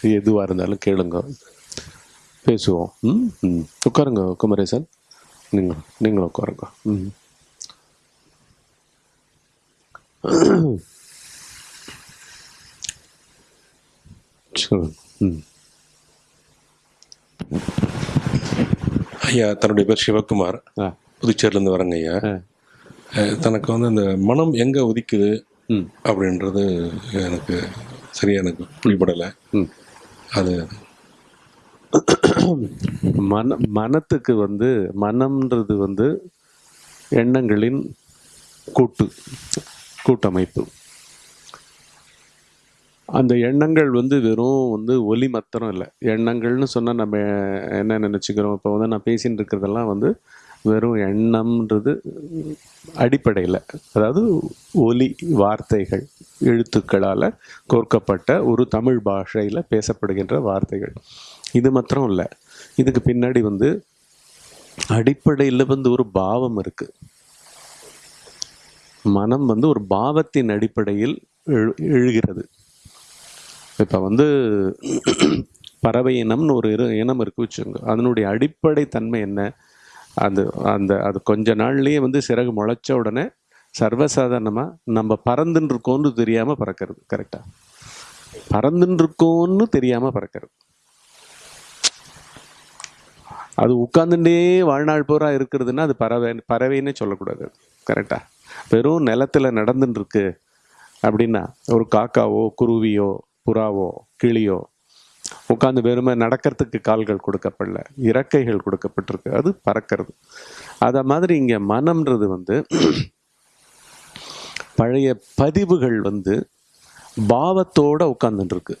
எதுவாக இருந்தாலும் கேளுங்க. பேசுவோம். ம் ம். உட்காருங்க குமரேசன். நீங்கள் நீங்களும் உட்காருங்க. ம். ம். ஐயா தன்னுடைய பேர் சிவகுமார். புதுச்சேரியிலேருந்து வரங்க ஐயா. தனக்கு வந்து அந்த மனம் எங்கே உதிக்குது ம். அப்படின்றது எனக்கு சரியா எனக்கு புரிபடலை. ம். அது மன மனத்துக்கு வந்து மனம்ன்றது வந்து எண்ணங்களின் கூட்டு கூட்டமைப்பு. அந்த எண்ணங்கள் வந்து வெறும் வந்து ஒலி மாத்திரம் இல்லை. எண்ணங்கள்னு சொன்னால் நம்ம என்ன நினச்சிக்கிறோம்? இப்போ வந்து நான் பேசின்னு இருக்கிறதெல்லாம் வந்து வெறும் எண்ணம்ன்றது அடிப்படையில். அதாவது ஒலி வார்த்தைகள் எழுத்துக்களால் கோர்க்கப்பட்ட ஒரு தமிழ் பாஷையில் பேசப்படுகின்ற வார்த்தைகள். இது மாத்திரம் இல்லை. இதுக்கு பின்னாடி வந்து அடிப்படையில் வந்து ஒரு பாவம் இருக்குது மனம் வந்து ஒரு பாவத்தின் அடிப்படையில் எழு எழுகிறது. இப்போ வந்து பறவை இனம்னு ஒரு இரு இனம் இருக்கு வச்சுங்க அதனுடைய அடிப்படை தன்மை என்ன? அந்த அந்த அது கொஞ்ச நாள்லேயே வந்து சிறகு முளைச்ச உடனே சர்வசாதாரணமாக நம்ம பறந்துன்னு இருக்கோன்னு தெரியாமல் பறக்கிறது கரெக்டாக பறந்துன்னு இருக்கோன்னு தெரியாமல் பறக்கிறது. அது உட்காந்துட்டே வாழ்நாள் பூரா இருக்கிறதுன்னா அது பறவை பறவைன்னே சொல்லக்கூடாது கரெக்டாக வெறும் நிலத்தில் நடந்துட்டுருக்கு அப்படின்னா ஒரு காக்காவோ குருவியோ புறாவோ கிளியோ உட்காந்து வெறுமை நடக்கிறதுக்கு கால்கள் கொடுக்கப்படல இறக்கைகள் கொடுக்கப்பட்டிருக்கு. அது பறக்கிறது. அதை மாதிரி இங்கே மனம்ன்றது வந்து பழைய பதிவுகள் வந்து பாவத்தோடு உட்காந்துருக்கு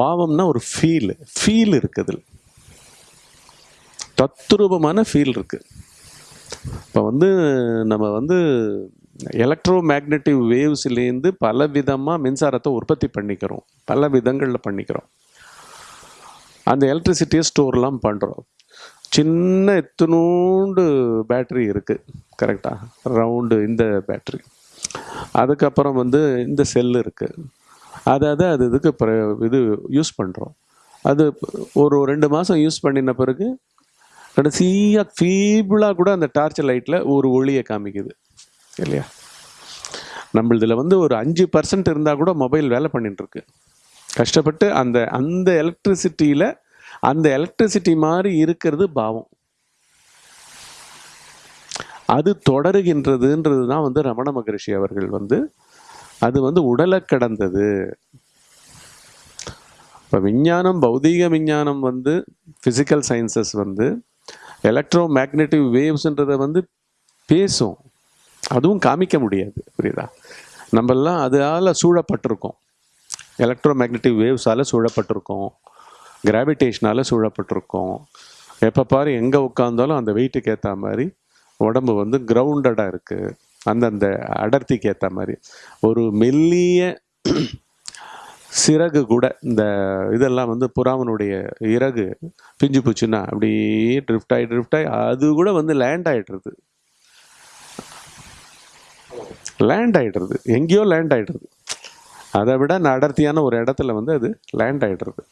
பாவம்னா ஒரு ஃபீல் ஃபீல் இருக்குது தத்ரூபமான ஃபீல் இருக்குது இப்போ வந்து நம்ம வந்து எலக்ட்ரோ மேக்னட்டிவ் வேவ்ஸ்லேருந்து பல விதமாக மின்சாரத்தை உற்பத்தி பண்ணிக்கிறோம். பல விதங்களில் பண்ணிக்கிறோம். அந்த எலக்ட்ரிசிட்டியை ஸ்டோர்லாம் பண்ணுறோம் சின்ன எத்தனூண்டு பேட்டரி இருக்குது கரெக்டாக ரவுண்டு இந்த பேட்டரி அதுக்கப்புறம் வந்து இந்த செல் இருக்குது அதை அதை அது இதுக்கு இது யூஸ் பண்ணுறோம் அது ஒரு ரெண்டு மாதம் யூஸ் பண்ணின பிறகு கடைசியாக ஃபீபிளாக கூட அந்த டார்ச் லைட்டில் ஒரு ஒளியை காமிக்குது. இல்லையா? நம்மளதில் வந்து ஒரு அஞ்சு பர்சன்ட் இருந்தால் கூட மொபைல் வேலை பண்ணிட்டுருக்கு. கஷ்டப்பட்டு அந்த அந்த எலக்ட்ரிசிட்டியில் அந்த எலக்ட்ரிசிட்டி மாதிரி இருக்கிறது பாவம். அது தொடருகின்றதுன்றது தான் வந்து ரமண மகரிஷி அவர்கள் வந்து அது வந்து உடலை கடந்தது. இப்போ விஞ்ஞானம் பௌதீக விஞ்ஞானம் வந்து ஃபிசிக்கல் சயின்சஸ் வந்து எலக்ட்ரோ மேக்னெட்டிவ் வேவ்ஸ்ன்றதை வந்து பேசும். அதுவும் காமிக்க முடியாது புரியுதா? நம்மெல்லாம் அதால் சூழப்பட்டிருக்கோம். Electro magnetic வேவ்ஸால் சூழப்பட்டிருக்கோம். கிராவிடேஷனால் சூழப்பட்டிருக்கோம். எப்போ பாரு எங்கே உட்காந்தாலும் அந்த வெயிட்டுக்கு ஏற்ற மாதிரி உடம்பு வந்து கிரவுண்டடாக இருக்குது அந்தந்த அடர்த்திக்கு ஏற்ற மாதிரி. ஒரு மெல்லிய சிறகு கூட இந்த இதெல்லாம் வந்து புறாவனுடைய இறகு பிஞ்சு போச்சுன்னா அப்படியே ட்ரிஃப்ட் ஆகி ட்ரிஃப்ட் ஆகி அது கூட வந்து லேண்ட் ஆகிட்டுருது லேண்ட் ஆகிடுறது எங்கேயோ லேண்ட் ஆகிடுறது அதை விட நான் அடர்த்தியான ஒரு இடத்துல வந்து அது லேண்ட் ஆகிடுறது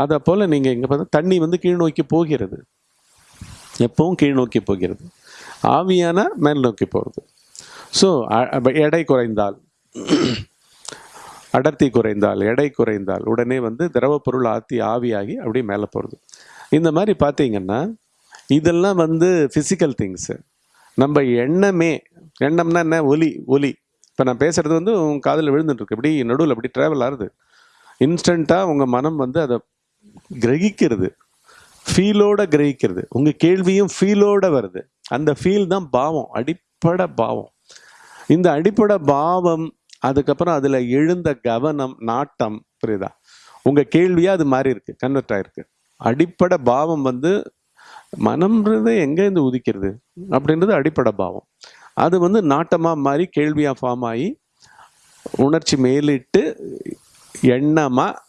அதை போல் நீங்கள் இங்கே பார்த்தா தண்ணி வந்து கீழ் நோக்கி போகிறது. எப்பவும் கீழ் நோக்கி போகிறது. ஆவியான மேல் நோக்கி போகிறது. ஸோ எடை குறைந்தால் அடர்த்தி குறைந்தால் எடை குறைந்தால் உடனே வந்து திரவப்பொருள் ஆத்தி ஆவியாகி அப்படியே மேலே போகிறது. இந்த மாதிரி பார்த்தீங்கன்னா இதெல்லாம் வந்து ஃபிசிக்கல் திங்ஸு நம்ம எண்ணமே எண்ணம்னா என்ன? ஒலி ஒலி. இப்போ நான் பேசுறது வந்து உங்கள் காதில் விழுந்துட்டுருக்கு. இப்படி நடுவில் அப்படி ட்ராவல் ஆகுது இன்ஸ்டண்ட்டாக உங்கள் மனம் வந்து அதை கிரகிக்கிறது. ஃபீலோட கிரகிக்கிறது. உங்கள் கேள்வியும் ஃபீலோட வருது. அந்த ஃபீல் தான் பாவம். அடிப்படை பாவம். இந்த அடிப்படை பாவம் அதுக்கப்புறம் அதில் எழுந்த கவனம் நாட்டம் புரியுதா? உங்கள் கேள்வியாக அது மாறி இருக்கு. கன்வெர்ட் ஆகிருக்கு அடிப்படை பாவம் வந்து மனம்ன்றது எங்கேருந்து உதிக்கிறது? அப்படின்றது அடிப்படை பாவம். அது வந்து நாட்டமாக மாறி கேள்வியாக ஃபார்ம் ஆகி உணர்ச்சி மேலிட்டு எண்ணமாக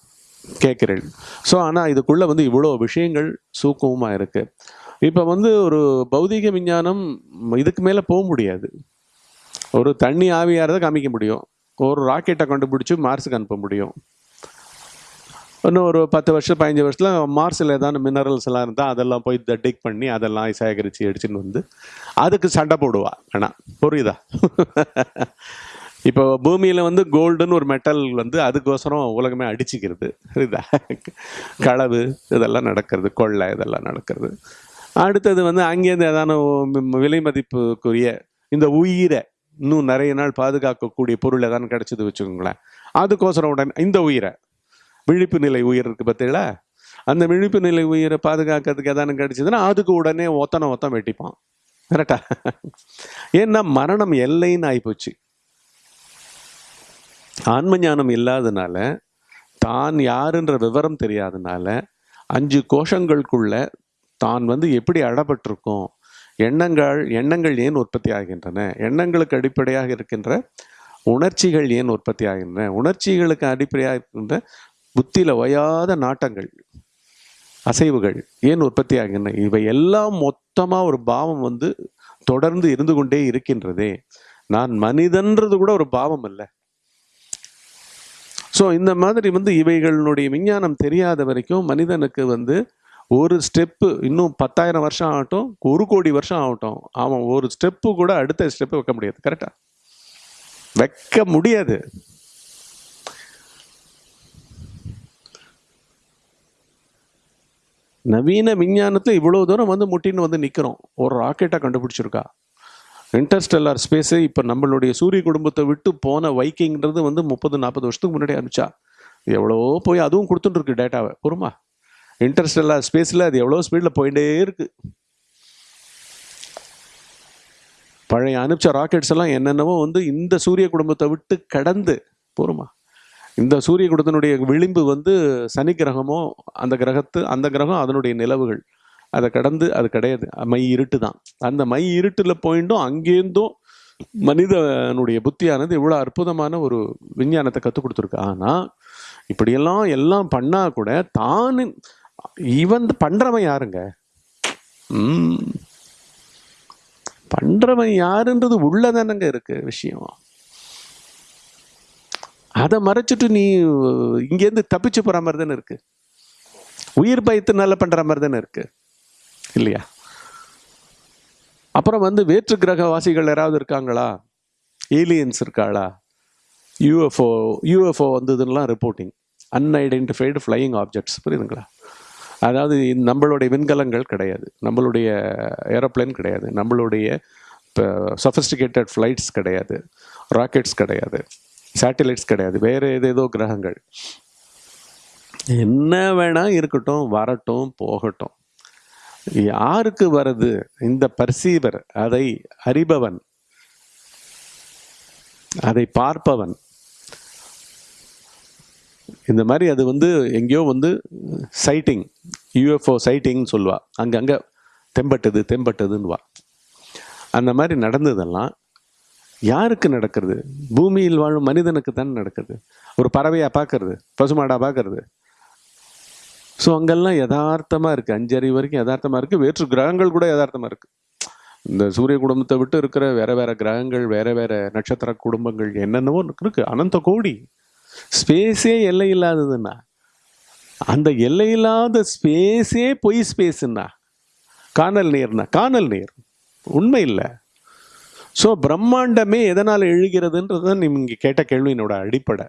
கேட்குறேன். ஸோ ஆனால் இதுக்குள்ளே வந்து இவ்வளோ விஷயங்கள் சூக்கமாக இருக்குது இப்போ வந்து ஒரு பௌதீக விஞ்ஞானம் இதுக்கு மேலே போக முடியாது. ஒரு தண்ணி ஆவியாரதை காமிக்க முடியும். ஒரு ராக்கெட்டை கண்டுபிடிச்சி மார்ஸுக்கு அனுப்ப முடியும். இன்னும் ஒரு பத்து வருஷம் பதினஞ்சு வருஷத்தில் மார்ஸில் ஏதாவது மினரல்ஸ் எல்லாம் இருந்தால் அதெல்லாம் போய் டிக் பண்ணி அதெல்லாம் சேகரித்து எடுத்துன்னு வந்து அதுக்கு சண்டை போடுவா. ஆனால் புரியுதா? இப்போ பூமியில் வந்து கோல்டுன்னு ஒரு மெட்டல் வந்து அதுக்கோசரம் உலகமே அடிச்சுக்கிறது. புரியுதா? களவு இதெல்லாம் நடக்கிறது கொள்ளை இதெல்லாம் நடக்கிறது. அடுத்தது வந்து அங்கேருந்து ஏதான விலை மதிப்புக்குரிய இந்த உயிரை இன்னும் நிறைய நாள் பாதுகாக்கக்கூடிய பொருள் ஏதாவது கிடைச்சது வச்சுக்கோங்களேன். அதுக்கோசரம் உடனே இந்த உயிரை விழிப்பு நிலை உயிர் இருக்குது பார்த்தீங்களா? அந்த விழிப்பு நிலை உயிரை பாதுகாக்கிறதுக்கு எதானு கிடைச்சதுன்னா அதுக்கு உடனே ஒத்தனை ஒத்தம் வெட்டிப்பான். கரெக்டா ஏன்னா மரணம் எல்லைன்னு ஆகிப்போச்சு ஆன்ம ஞானம் இல்லாதனால தான் யாருன்ற விவரம் தெரியாதனால அஞ்சு கோஷங்களுக்குள்ள தான் வந்து எப்படி அடப்பட்டிருக்கும் எண்ணங்கள் எண்ணங்கள் ஏன் உற்பத்தி ஆகின்றன எண்ணங்களுக்கு அடிப்படையாக இருக்கின்ற உணர்ச்சிகள் ஏன் உற்பத்தி ஆகின்றன உணர்ச்சிகளுக்கு அடிப்படையாக இருக்கின்ற புத்தியில ஓயாத நாட்டங்கள் அசைவுகள் ஏன் உற்பத்தி ஆகின்றன? இவை எல்லாம் மொத்தமாக ஒரு பாவம் வந்து தொடர்ந்து இருந்து கொண்டே இருக்கின்றதே. நான் மனிதன்றது கூட ஒரு பாவம் இல்லை ஸோ இந்த மாதிரி வந்து இவைகளுடைய விஞ்ஞானம் தெரியாத வரைக்கும் மனிதனுக்கு வந்து ஒரு ஸ்டெப்பு இன்னும் பத்தாயிரம் வருஷம் ஆகட்டும் ஒரு கோடி வருஷம் ஆகட்டும் அவன் ஒரு ஸ்டெப்பு கூட அடுத்த ஸ்டெப்பு வைக்க முடியாது. கரெக்டாக வைக்க முடியாது. நவீன விஞ்ஞானத்தில் இவ்வளோ தூரம் வந்து முட்டின்னு வந்து நிற்கிறோம் ஒரு ராக்கெட்டாக கண்டுபிடிச்சிருக்கா? இன்டர்ஸ்டெல்லார் ஸ்பேஸு இப்போ நம்மளுடைய சூரிய குடும்பத்தை விட்டு போன வைக்கிங்கிறது வந்து முப்பது நாற்பது வருஷத்துக்கு முன்னாடி அனுப்பிச்சா எவ்வளவோ போய் அதுவும் கொடுத்துட்டு இருக்கு டேட்டாவை. பொறுமா? இன்டர்ஸ்டெல்லார் ஸ்பேஸில் அது எவ்வளோ ஸ்பீடில் போயிட்டே இருக்கு. பழைய அனுப்பிச்ச ராக்கெட்ஸ் எல்லாம் என்னென்னவோ வந்து இந்த சூரிய குடும்பத்தை விட்டு கடந்து போருமா இந்த சூரிய குடத்தினுடைய விளிம்பு வந்து சனி கிரகமோ அந்த கிரகத்து அந்த கிரகம் அதனுடைய நிலவுகள். அதை கடந்து அது கிடையாது. மை இருட்டு தான். அந்த மை இருட்டில் போயிட்டும் அங்கேருந்தும் மனிதனுடைய புத்தியானது இவ்வளோ அற்புதமான ஒரு விஞ்ஞானத்தை கற்றுக் கொடுத்துருக்கு. ஆனால் இப்படியெல்லாம் எல்லாம் பண்ணால் கூட தான் இவன் பண்ணுறவன் யாருங்க? பண்ணுறவன் யாருன்றது உள்ளதானங்க இருக்குது விஷயம். அதை மறைச்சிட்டு நீ இங்கேருந்து தப்பிச்சு போகிற மாதிரி தானே இருக்கு. உயிர் பயத்தினால பண்ணுற மாதிரி தானே இருக்கு. இல்லையா? அப்புறம் வந்து வேற்று கிரகவாசிகள் யாராவது இருக்காங்களா? ஏலியன்ஸ் இருக்காளா? யூஎஃப்ஓ யூஎஃப்ஓ வந்ததுலாம் ரிப்போர்ட்டிங் அன்ஐடென்டிஃபைடு ஃப்ளையிங் ஆப்ஜெக்ட்ஸ் புரியுதுங்களா? அதாவது நம்மளுடைய விண்கலங்கள் கிடையாது. நம்மளுடைய ஏரோப்ளேன் கிடையாது. நம்மளுடைய இப்போ சஃபஸ்டிகேட்டட் ஃப்ளைட்ஸ் கிடையாது. ராக்கெட்ஸ் கிடையாது. சேட்டிலைட்ஸ் கிடையாது. வேறு ஏதேதோ கிரகங்கள். என்ன வேணால் இருக்கட்டும் வரட்டும் போகட்டும். யாருக்கு வருது? இந்த பர்சீவர் அதை அறிபவன். அதை பார்ப்பவன். இந்த மாதிரி அது வந்து எங்கேயோ வந்து சைட்டிங் யூஎஃப்ஓ சைட்டிங்னு சொல்லுவா. அங்கங்கே தெம்பட்டது தெம்பட்டதுன்னுவா. அந்த மாதிரி நடந்ததெல்லாம் யாருக்கு நடக்கிறது? பூமியில் வாழும் மனிதனுக்கு தான் நடக்குது ஒரு பறவையா பார்க்கறது பசுமாடா பார்க்கறது. ஸோ அங்கெல்லாம் யதார்த்தமாக இருக்குது அஞ்சறிவு வரைக்கும் யதார்த்தமாக இருக்குது வேற்று கிரகங்கள் கூட யதார்த்தமாக இருக்குது இந்த சூரிய குடும்பத்தை விட்டு இருக்கிற வேற வேற கிரகங்கள் வேற வேற நட்சத்திர குடும்பங்கள் என்னென்னவோ இருக்குது அனந்த கோடி. ஸ்பேஸே எல்லை இல்லாததுன்னா அந்த எல்லை இல்லாத ஸ்பேஸே பொய் ஸ்பேஸ்ன்னா காணல் நீர்னா காணல் நீர். உண்மை இல்லை. ஸோ பிரம்மாண்டமே எதனால் எழுகிறதுன்றது தான் நீங்க கேட்ட கேள்வியினோட அடிப்படை.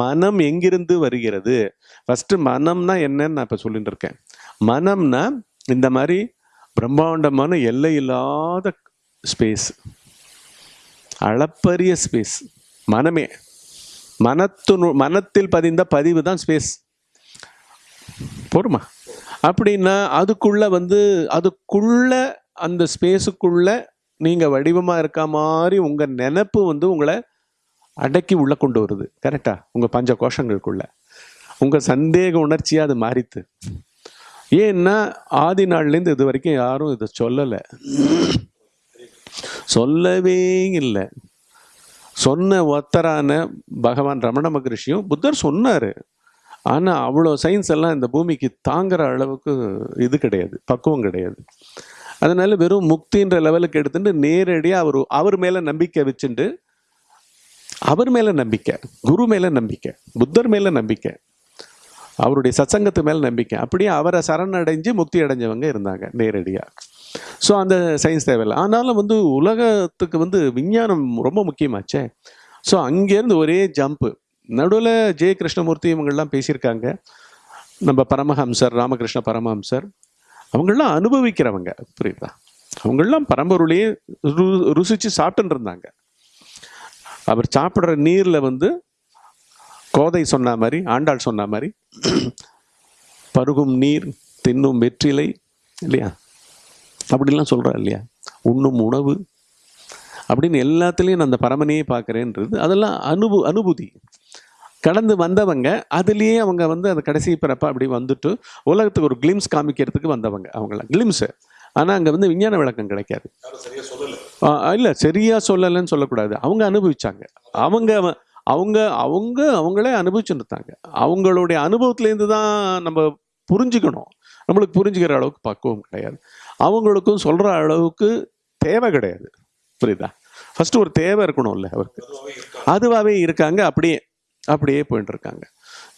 மனம் எங்கிருந்து வருகிறது? ஃபஸ்ட்டு மனம்னா என்னன்னு நான் இப்போ சொல்லிட்டு இருக்கேன். மனம்னா இந்த மாதிரி பிரம்மாண்டமான எல்லை இல்லாத ஸ்பேஸ் அளப்பரிய ஸ்பேஸ் மனமே. மனத்து மனத்தில் பதிந்த பதிவு தான் ஸ்பேஸ் போருமா அப்படின்னா அதுக்குள்ள வந்து அதுக்குள்ள அந்த ஸ்பேஸுக்குள்ள நீங்கள் வடிவமாக இருக்க மாதிரி உங்கள் நினப்பு வந்து உங்களை அடக்கி உள்ளே கொண்டு வருது. கரெக்டா உங்கள் பஞ்ச கோஷங்களுக்குள்ள உங்கள் சந்தேக உணர்ச்சியாக அது மாறித்து. ஏன்னா ஆதி நாள்லேருந்து இது வரைக்கும் யாரும் இதை சொல்லலை. சொல்லவே இல்லை. சொன்ன ஒத்தரான பகவான் ரமண மகரிஷியும் புத்தர் சொன்னார். ஆனால் அவ்வளோ சயின்ஸ் எல்லாம் இந்த பூமிக்கு தாங்குற அளவுக்கு இது கிடையாது. பக்குவம் கிடையாது. அதனால வெறும் முக்தின்ற லெவலுக்கு எடுத்துட்டு நேரடியாக அவர் அவர் மேலே நம்பிக்கை வச்சுட்டு அவர் மேலே நம்பிக்கை குரு மேலே நம்பிக்கை புத்தர் மேலே நம்பிக்கை அவருடைய சத்சங்கத்து மேலே நம்பிக்கை. அப்படியே அவரை சரணடைஞ்சு முக்தி அடைஞ்சவங்க இருந்தாங்க நேரடியாக ஸோ அந்த சயின்ஸ் தேவையில்லை. ஆனாலும் வந்து உலகத்துக்கு வந்து விஞ்ஞானம் ரொம்ப முக்கியமாச்சே. ஸோ அங்கேருந்து ஒரே ஜம்ப்பு நடுவில் ஜெய கிருஷ்ணமூர்த்தி இவங்கள்லாம் பேசியிருக்காங்க. நம்ம பரமஹம்சர் ராமகிருஷ்ண பரமஹம்சர். அவங்கெல்லாம் அனுபவிக்கிறவங்க புரியுதா? அவங்கெல்லாம் பரம்பொருளையே ரு ருசித்து சாப்பிட்டுன்னு இருந்தாங்க. அவர் சாப்பிட்ற நீரில் வந்து கோதை சொன்ன மாதிரி ஆண்டாள் சொன்ன மாதிரி பருகும் நீர் தின்னும் வெற்றிலை இல்லையா? அப்படிலாம் சொல்கிறா இல்லையா? உண்ணும் உணவு. அப்படின்னு எல்லாத்துலேயும் நான் அந்த பரமனையே பார்க்குறேன்றது அதெல்லாம் அனுபு அனுபூதி. கடந்து வந்தவங்க அதுலேயே அவங்க வந்து அந்த கடைசி பிறப்ப அப்படி வந்துட்டு உலகத்துக்கு ஒரு கிளிம்ஸ் காமிக்கிறதுக்கு வந்தவங்க அவங்களாம் கிளிம்ஸு ஆனால் அங்கே வந்து விஞ்ஞான விளக்கம் கிடைக்காது. இல்லை சரியா சொல்லலைன்னு சொல்லக்கூடாது. அவங்க அனுபவிச்சாங்க. அவங்க அவங்க அவங்க அவங்களே அனுபவிச்சுட்டு இருந்தாங்க அவங்களுடைய அனுபவத்துலேருந்து தான் நம்ம புரிஞ்சுக்கணும். நம்மளுக்கு புரிஞ்சுக்கிற அளவுக்கு பக்குவம் கிடையாது. அவங்களுக்கும் சொல்கிற அளவுக்கு தேவை கிடையாது. புரியுதா? ஃபர்ஸ்ட் ஒரு தேவை இருக்கணும்ல அவருக்கு. அதுவாகவே இருக்காங்க. அப்படியே அப்படியே போயிட்டு இருக்காங்க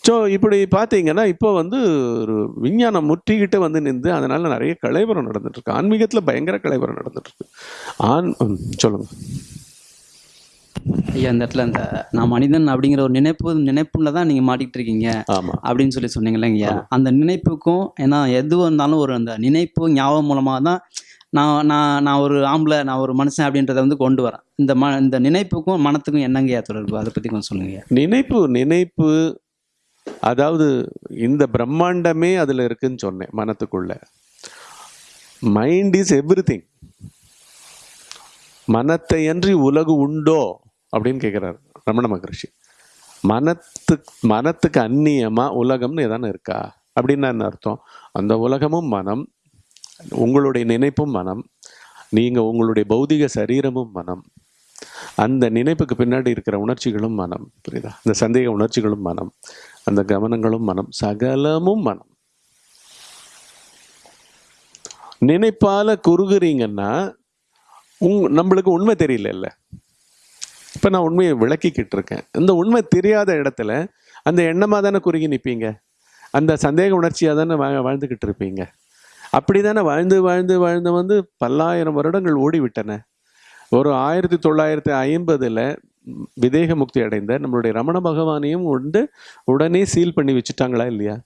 ஸோ இப்படி பார்த்தீங்கன்னா இப்போ வந்து ஒரு விஞ்ஞானம் முற்றிக்கிட்டு வந்து நின்று அதனால நிறைய கலைவரம் நடந்துட்டு இருக்கு ஆன்மீகத்தில் பயங்கர கலைவரம் நடந்துட்டு இருக்கு ஆன் சொல்லுங்க. ஐயா இந்த இடத்துல இந்த நான் மனிதன் அப்படிங்கிற ஒரு நினைப்பு நினைப்புல தான் நீங்கள் மாட்டிக்கிட்டு இருக்கீங்க அப்படின்னு சொல்லி சொன்னீங்களே ஐயா. அந்த நினைப்புக்கும் ஏன்னா எது வந்தாலும் ஒரு அந்த நினைப்பு ஞாபகம் மூலமாக தான் நான் நான் நான் ஒரு ஆம்பளை நான் ஒரு மனுஷன் அப்படின்றத வந்து கொண்டு வரேன். இந்த ம இந்த நினைப்புக்கும் மனத்துக்கும் என்னங்கய்யா தொடர்பு? அதை பற்றி கொஞ்சம் சொல்லுங்க நினைப்பு நினைப்பு அதாவது இந்த பிரம்மாண்டமே அதில் இருக்குன்னு சொன்னேன் மனத்துக்குள்ள. மைண்ட் இஸ் எவ்ரி திங் மனத்தை அன்றி உலகு உண்டோ அப்படின்னு கேட்குறாரு ரமண மகரிஷி. மனத்து மனத்துக்கு அந்நியமாக உலகம்னு எதானே இருக்கா? அப்படின்னு என்ன அர்த்தம்? அந்த உலகமும் மனம் உங்களுடைய நினைப்பும் மனம் நீங்கள் உங்களுடைய பௌதிக சரீரமும் மனம் அந்த நினைப்புக்கு பின்னாடி இருக்கிற உணர்ச்சிகளும் மனம் புரியுதா? இந்த சந்தேக உணர்ச்சிகளும் மனம் அந்த கவனங்களும் மனம் சகலமும் மனம். நினைப்பால குறுகுறீங்கன்னா உங் நம்மளுக்கு உண்மை தெரியல இப்போ நான் உண்மையை விளக்கிக்கிட்டு இருக்கேன். இந்த உண்மை தெரியாத இடத்துல அந்த எண்ணமாக தானே குறுகி நிற்பீங்க அந்த சந்தேக உணர்ச்சியாக தானே வா வாழ்ந்துக்கிட்டு இருப்பீங்க? அப்படி தானே வாழ்ந்து வாழ்ந்து வாழ்ந்து வந்து பல்லாயிரம் வருடங்கள் ஓடிவிட்டன. ஒரு ஆயிரத்தி தொள்ளாயிரத்தி ஐம்பதில் விதேக முக்தி அடைந்த நம்மளுடைய ரமண பகவானையும் உண்டு உடனே சீல் பண்ணி வச்சுட்டாங்களா இல்லையா?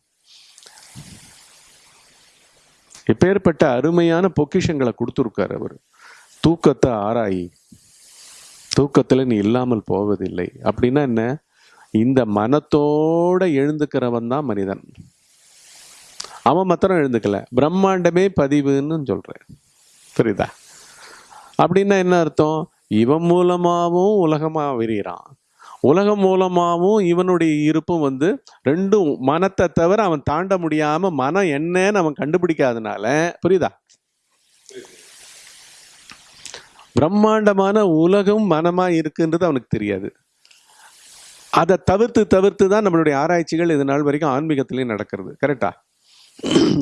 இப்பேற்பட்ட அருமையான பொக்கிஷங்களை கொடுத்துருக்காரு அவர். தூக்கத்தை ஆராயி தூக்கத்தில் நீ இல்லாமல் போவதில்லை. அப்படின்னா என்ன? இந்த மனத்தோட எழுந்துக்கிறவன் தான் மனிதன். அவன் மாத்திரம் எழுந்துக்கல. பிரம்மாண்டமே பதிவுன்னு சொல்கிறேன் புரியுதா? அப்படின்னா என்ன அர்த்தம்? இவன் மூலமாகவும் உலகமாக விரிகிறான் உலகம் மூலமாகவும் இவனுடைய இருப்பும் வந்து ரெண்டும் மனத்தை தவிர அவன் தாண்ட முடியாமல் மனம் என்னன்னு அவன் கண்டுபிடிக்காதனால புரியுதா? பிரம்மாண்டமான உலகம் மனமாக இருக்குன்றது அவனுக்கு தெரியாது. அதை தவிர்த்து தவிர்த்து தான் நம்மளுடைய ஆராய்ச்சிகள் இது நாள் வரைக்கும் ஆன்மீகத்திலையும் நடக்கிறது. கரெக்டா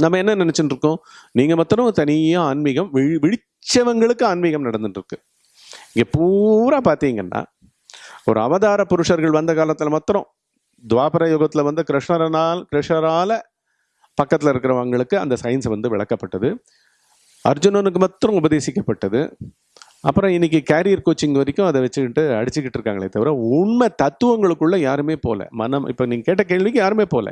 நம்ம என்ன நினச்சிட்டு இருக்கோம்? நீங்கள் மாத்திரம் தனியாக ஆன்மீகம் விழி விழிச்சவங்களுக்கு ஆன்மீகம் நடந்துட்டுருக்கு இங்கே பூரா பார்த்தீங்கன்னா ஒரு அவதார புருஷர்கள் வந்த காலத்தில் மாத்திரம் துவாபர யுகத்தில் வந்து கிருஷ்ணரனால் கிருஷ்ணரால் பக்கத்தில் இருக்கிறவங்களுக்கு அந்த சயின்ஸ் வந்து விளக்கப்பட்டது. அர்ஜுனனுக்கு மாத்திரம் உபதேசிக்கப்பட்டது. அப்புறம் இன்னைக்கு கேரியர் கோச்சிங் வரைக்கும் அதை வச்சுக்கிட்டு அடிச்சுக்கிட்டு இருக்காங்களே தவிர உண்மை தத்துவங்களுக்குள்ள யாருமே போல. மனம் இப்போ நீங்க கேட்ட கேள்விக்கு யாருமே போல.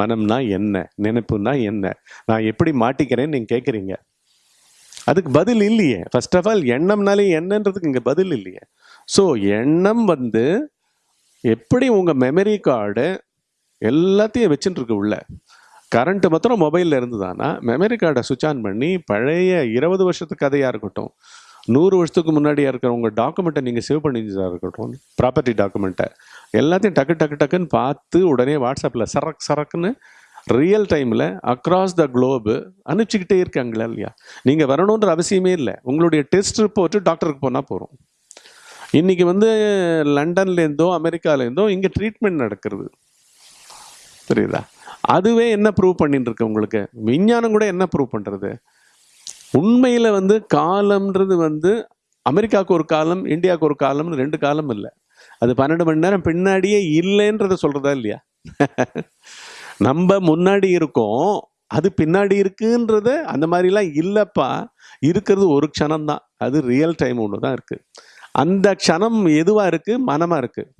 மனம்னா என்ன? நினைப்புனா என்ன? நான் எப்படி மாட்டிக்கிறேன்னு நீங்க கேட்குறீங்க அதுக்கு பதில் இல்லையே. ஃபர்ஸ்ட் ஆஃப் ஆல் எண்ணம்னாலே என்னன்றதுக்கு இங்கே பதில் இல்லையே. ஸோ எண்ணம் வந்து எப்படி உங்க மெமரி கார்டு எல்லாத்தையும் வச்சுட்டு இருக்கு உள்ள. கரண்ட் மாத்திரம் மொபைலில் இருந்ததானா மெமரி கார்டை சுவிச் ஆன் பண்ணி பழைய இருபது வருஷத்து கதையாக இருக்கட்டும் நூறு வருஷத்துக்கு முன்னாடியாக இருக்கிற உங்கள் டாக்குமெண்ட்டை நீங்கள் சேவ் பண்ணிச்சதாக இருக்கட்டும் ப்ராப்பர்ட்டி டாக்குமெண்ட்டை எல்லாத்தையும் டக்கு டக்கு டக்குன்னு பார்த்து உடனே வாட்ஸ்அப்பில் சரக் சரக்குன்னு ரியல் டைமில் அக்ராஸ் த குளோபு அனுப்பிச்சிக்கிட்டே இருக்காங்களா இல்லையா? நீங்கள் வரணுன்ற அவசியமே இல்லை. உங்களுடைய டெஸ்ட் ரிப்போர்ட்டு டாக்டருக்கு போனால் போகிறோம் இன்றைக்கி வந்து லண்டன்லேருந்தோ அமெரிக்காலேருந்தோ இங்கே ட்ரீட்மெண்ட் நடக்கிறது. புரியுதா? அதுவே என்ன ப்ரூவ் பண்ணிட்டு இருக்கு உங்களுக்கு? விஞ்ஞானம் கூட என்ன ப்ரூவ் பண்ணுறது உண்மையில் வந்து காலம்ன்றது வந்து அமெரிக்காவுக்கு ஒரு காலம் இந்தியாவுக்கு ஒரு காலம்னு ரெண்டு காலம் இல்லை. அது பன்னெண்டு மணி நேரம் பின்னாடியே இல்லைன்றத சொல்கிறதா இல்லையா? நம்ம முன்னாடி இருக்கோம் அது பின்னாடி இருக்குன்றது அந்த மாதிரிலாம் இல்லைப்பா. இருக்கிறது ஒரு க்ஷணம் தான் அது ரியல் டைம் ஒன்று தான் இருக்குது அந்த க்ஷணம் எதுவாக இருக்குது மனமாக இருக்குது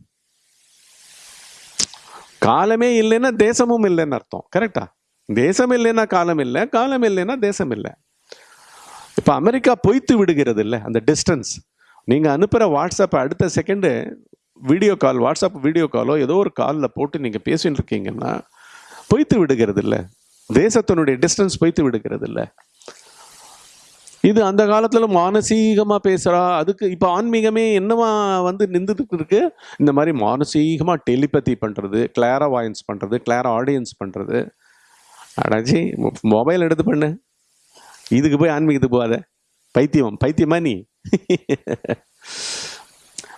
காலமே இல்லைன்னா தேசமும் இல்லைன்னு அர்த்தம். கரெக்டா தேசம் இல்லைன்னா காலம் இல்லை காலம் இல்லைன்னா தேசம் இல்லை. இப்போ அமெரிக்கா பொய்த்து விடுகிறது இல்லை அந்த டிஸ்டன்ஸ் நீங்கள் அனுப்புகிற வாட்ஸ்அப்பை அடுத்த second video call WhatsApp video காலோ ஏதோ ஒரு காலில் போட்டு நீங்கள் பேசிட்டு இருக்கீங்கன்னா பொய்த்து விடுகிறது இல்லை தேசத்தினுடைய டிஸ்டன்ஸ் பொய்த்து விடுகிறது இல்லை இது அந்த காலத்தில் மானசீகமாக பேசுகிறா அதுக்கு இப்போ ஆன்மீகமே என்னவா வந்து நின்றுட்டு இருக்கு? இந்த மாதிரி மானசீகமாக டெலிபதி பண்ணுறது கிளாரா வாயன்ஸ் பண்ணுறது கிளாரா ஆடியன்ஸ் பண்ணுறது அடாச்சி மொபைல் எடுத்து பண்ணு. இதுக்கு போய் ஆன்மீகத்துக்கு போகாத. பைத்தியம் பைத்தியமா நீ?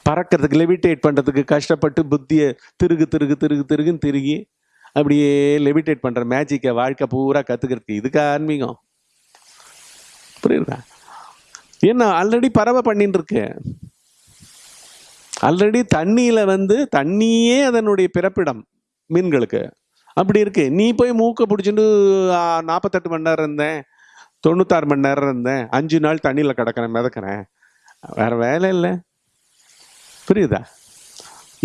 பறக்கிறதுக்கு லெவிட்டேட் பண்ணுறதுக்கு கஷ்டப்பட்டு புத்தியை திருகு திருகு திருகு திருகுன்னு திருகி அப்படியே லெவிட்டேட் பண்ணுற மேஜிக்கை வாழ்க்கை பூரா கற்றுக்கிறதுக்கு இதுக்கு ஆன்மீகம்? புரியுதா? என்ன ஆல்ரெடி பறவை பண்ணிட்டு இருக்கு. ஆல்ரெடி தண்ணியில் வந்து தண்ணியே அதனுடைய பிறப்பிடம் மீன்களுக்கு. அப்படி இருக்கு. நீ போய் மூக்கை பிடிச்சிட்டு நாற்பத்தெட்டு மணி நேரம் இருந்தேன். தொண்ணூத்தாறு மணி நேரம் இருந்தேன். அஞ்சு நாள் தண்ணியில் கிடக்கிறேன் மிதக்கிறேன். வேற வேலை இல்லை. புரியுதா?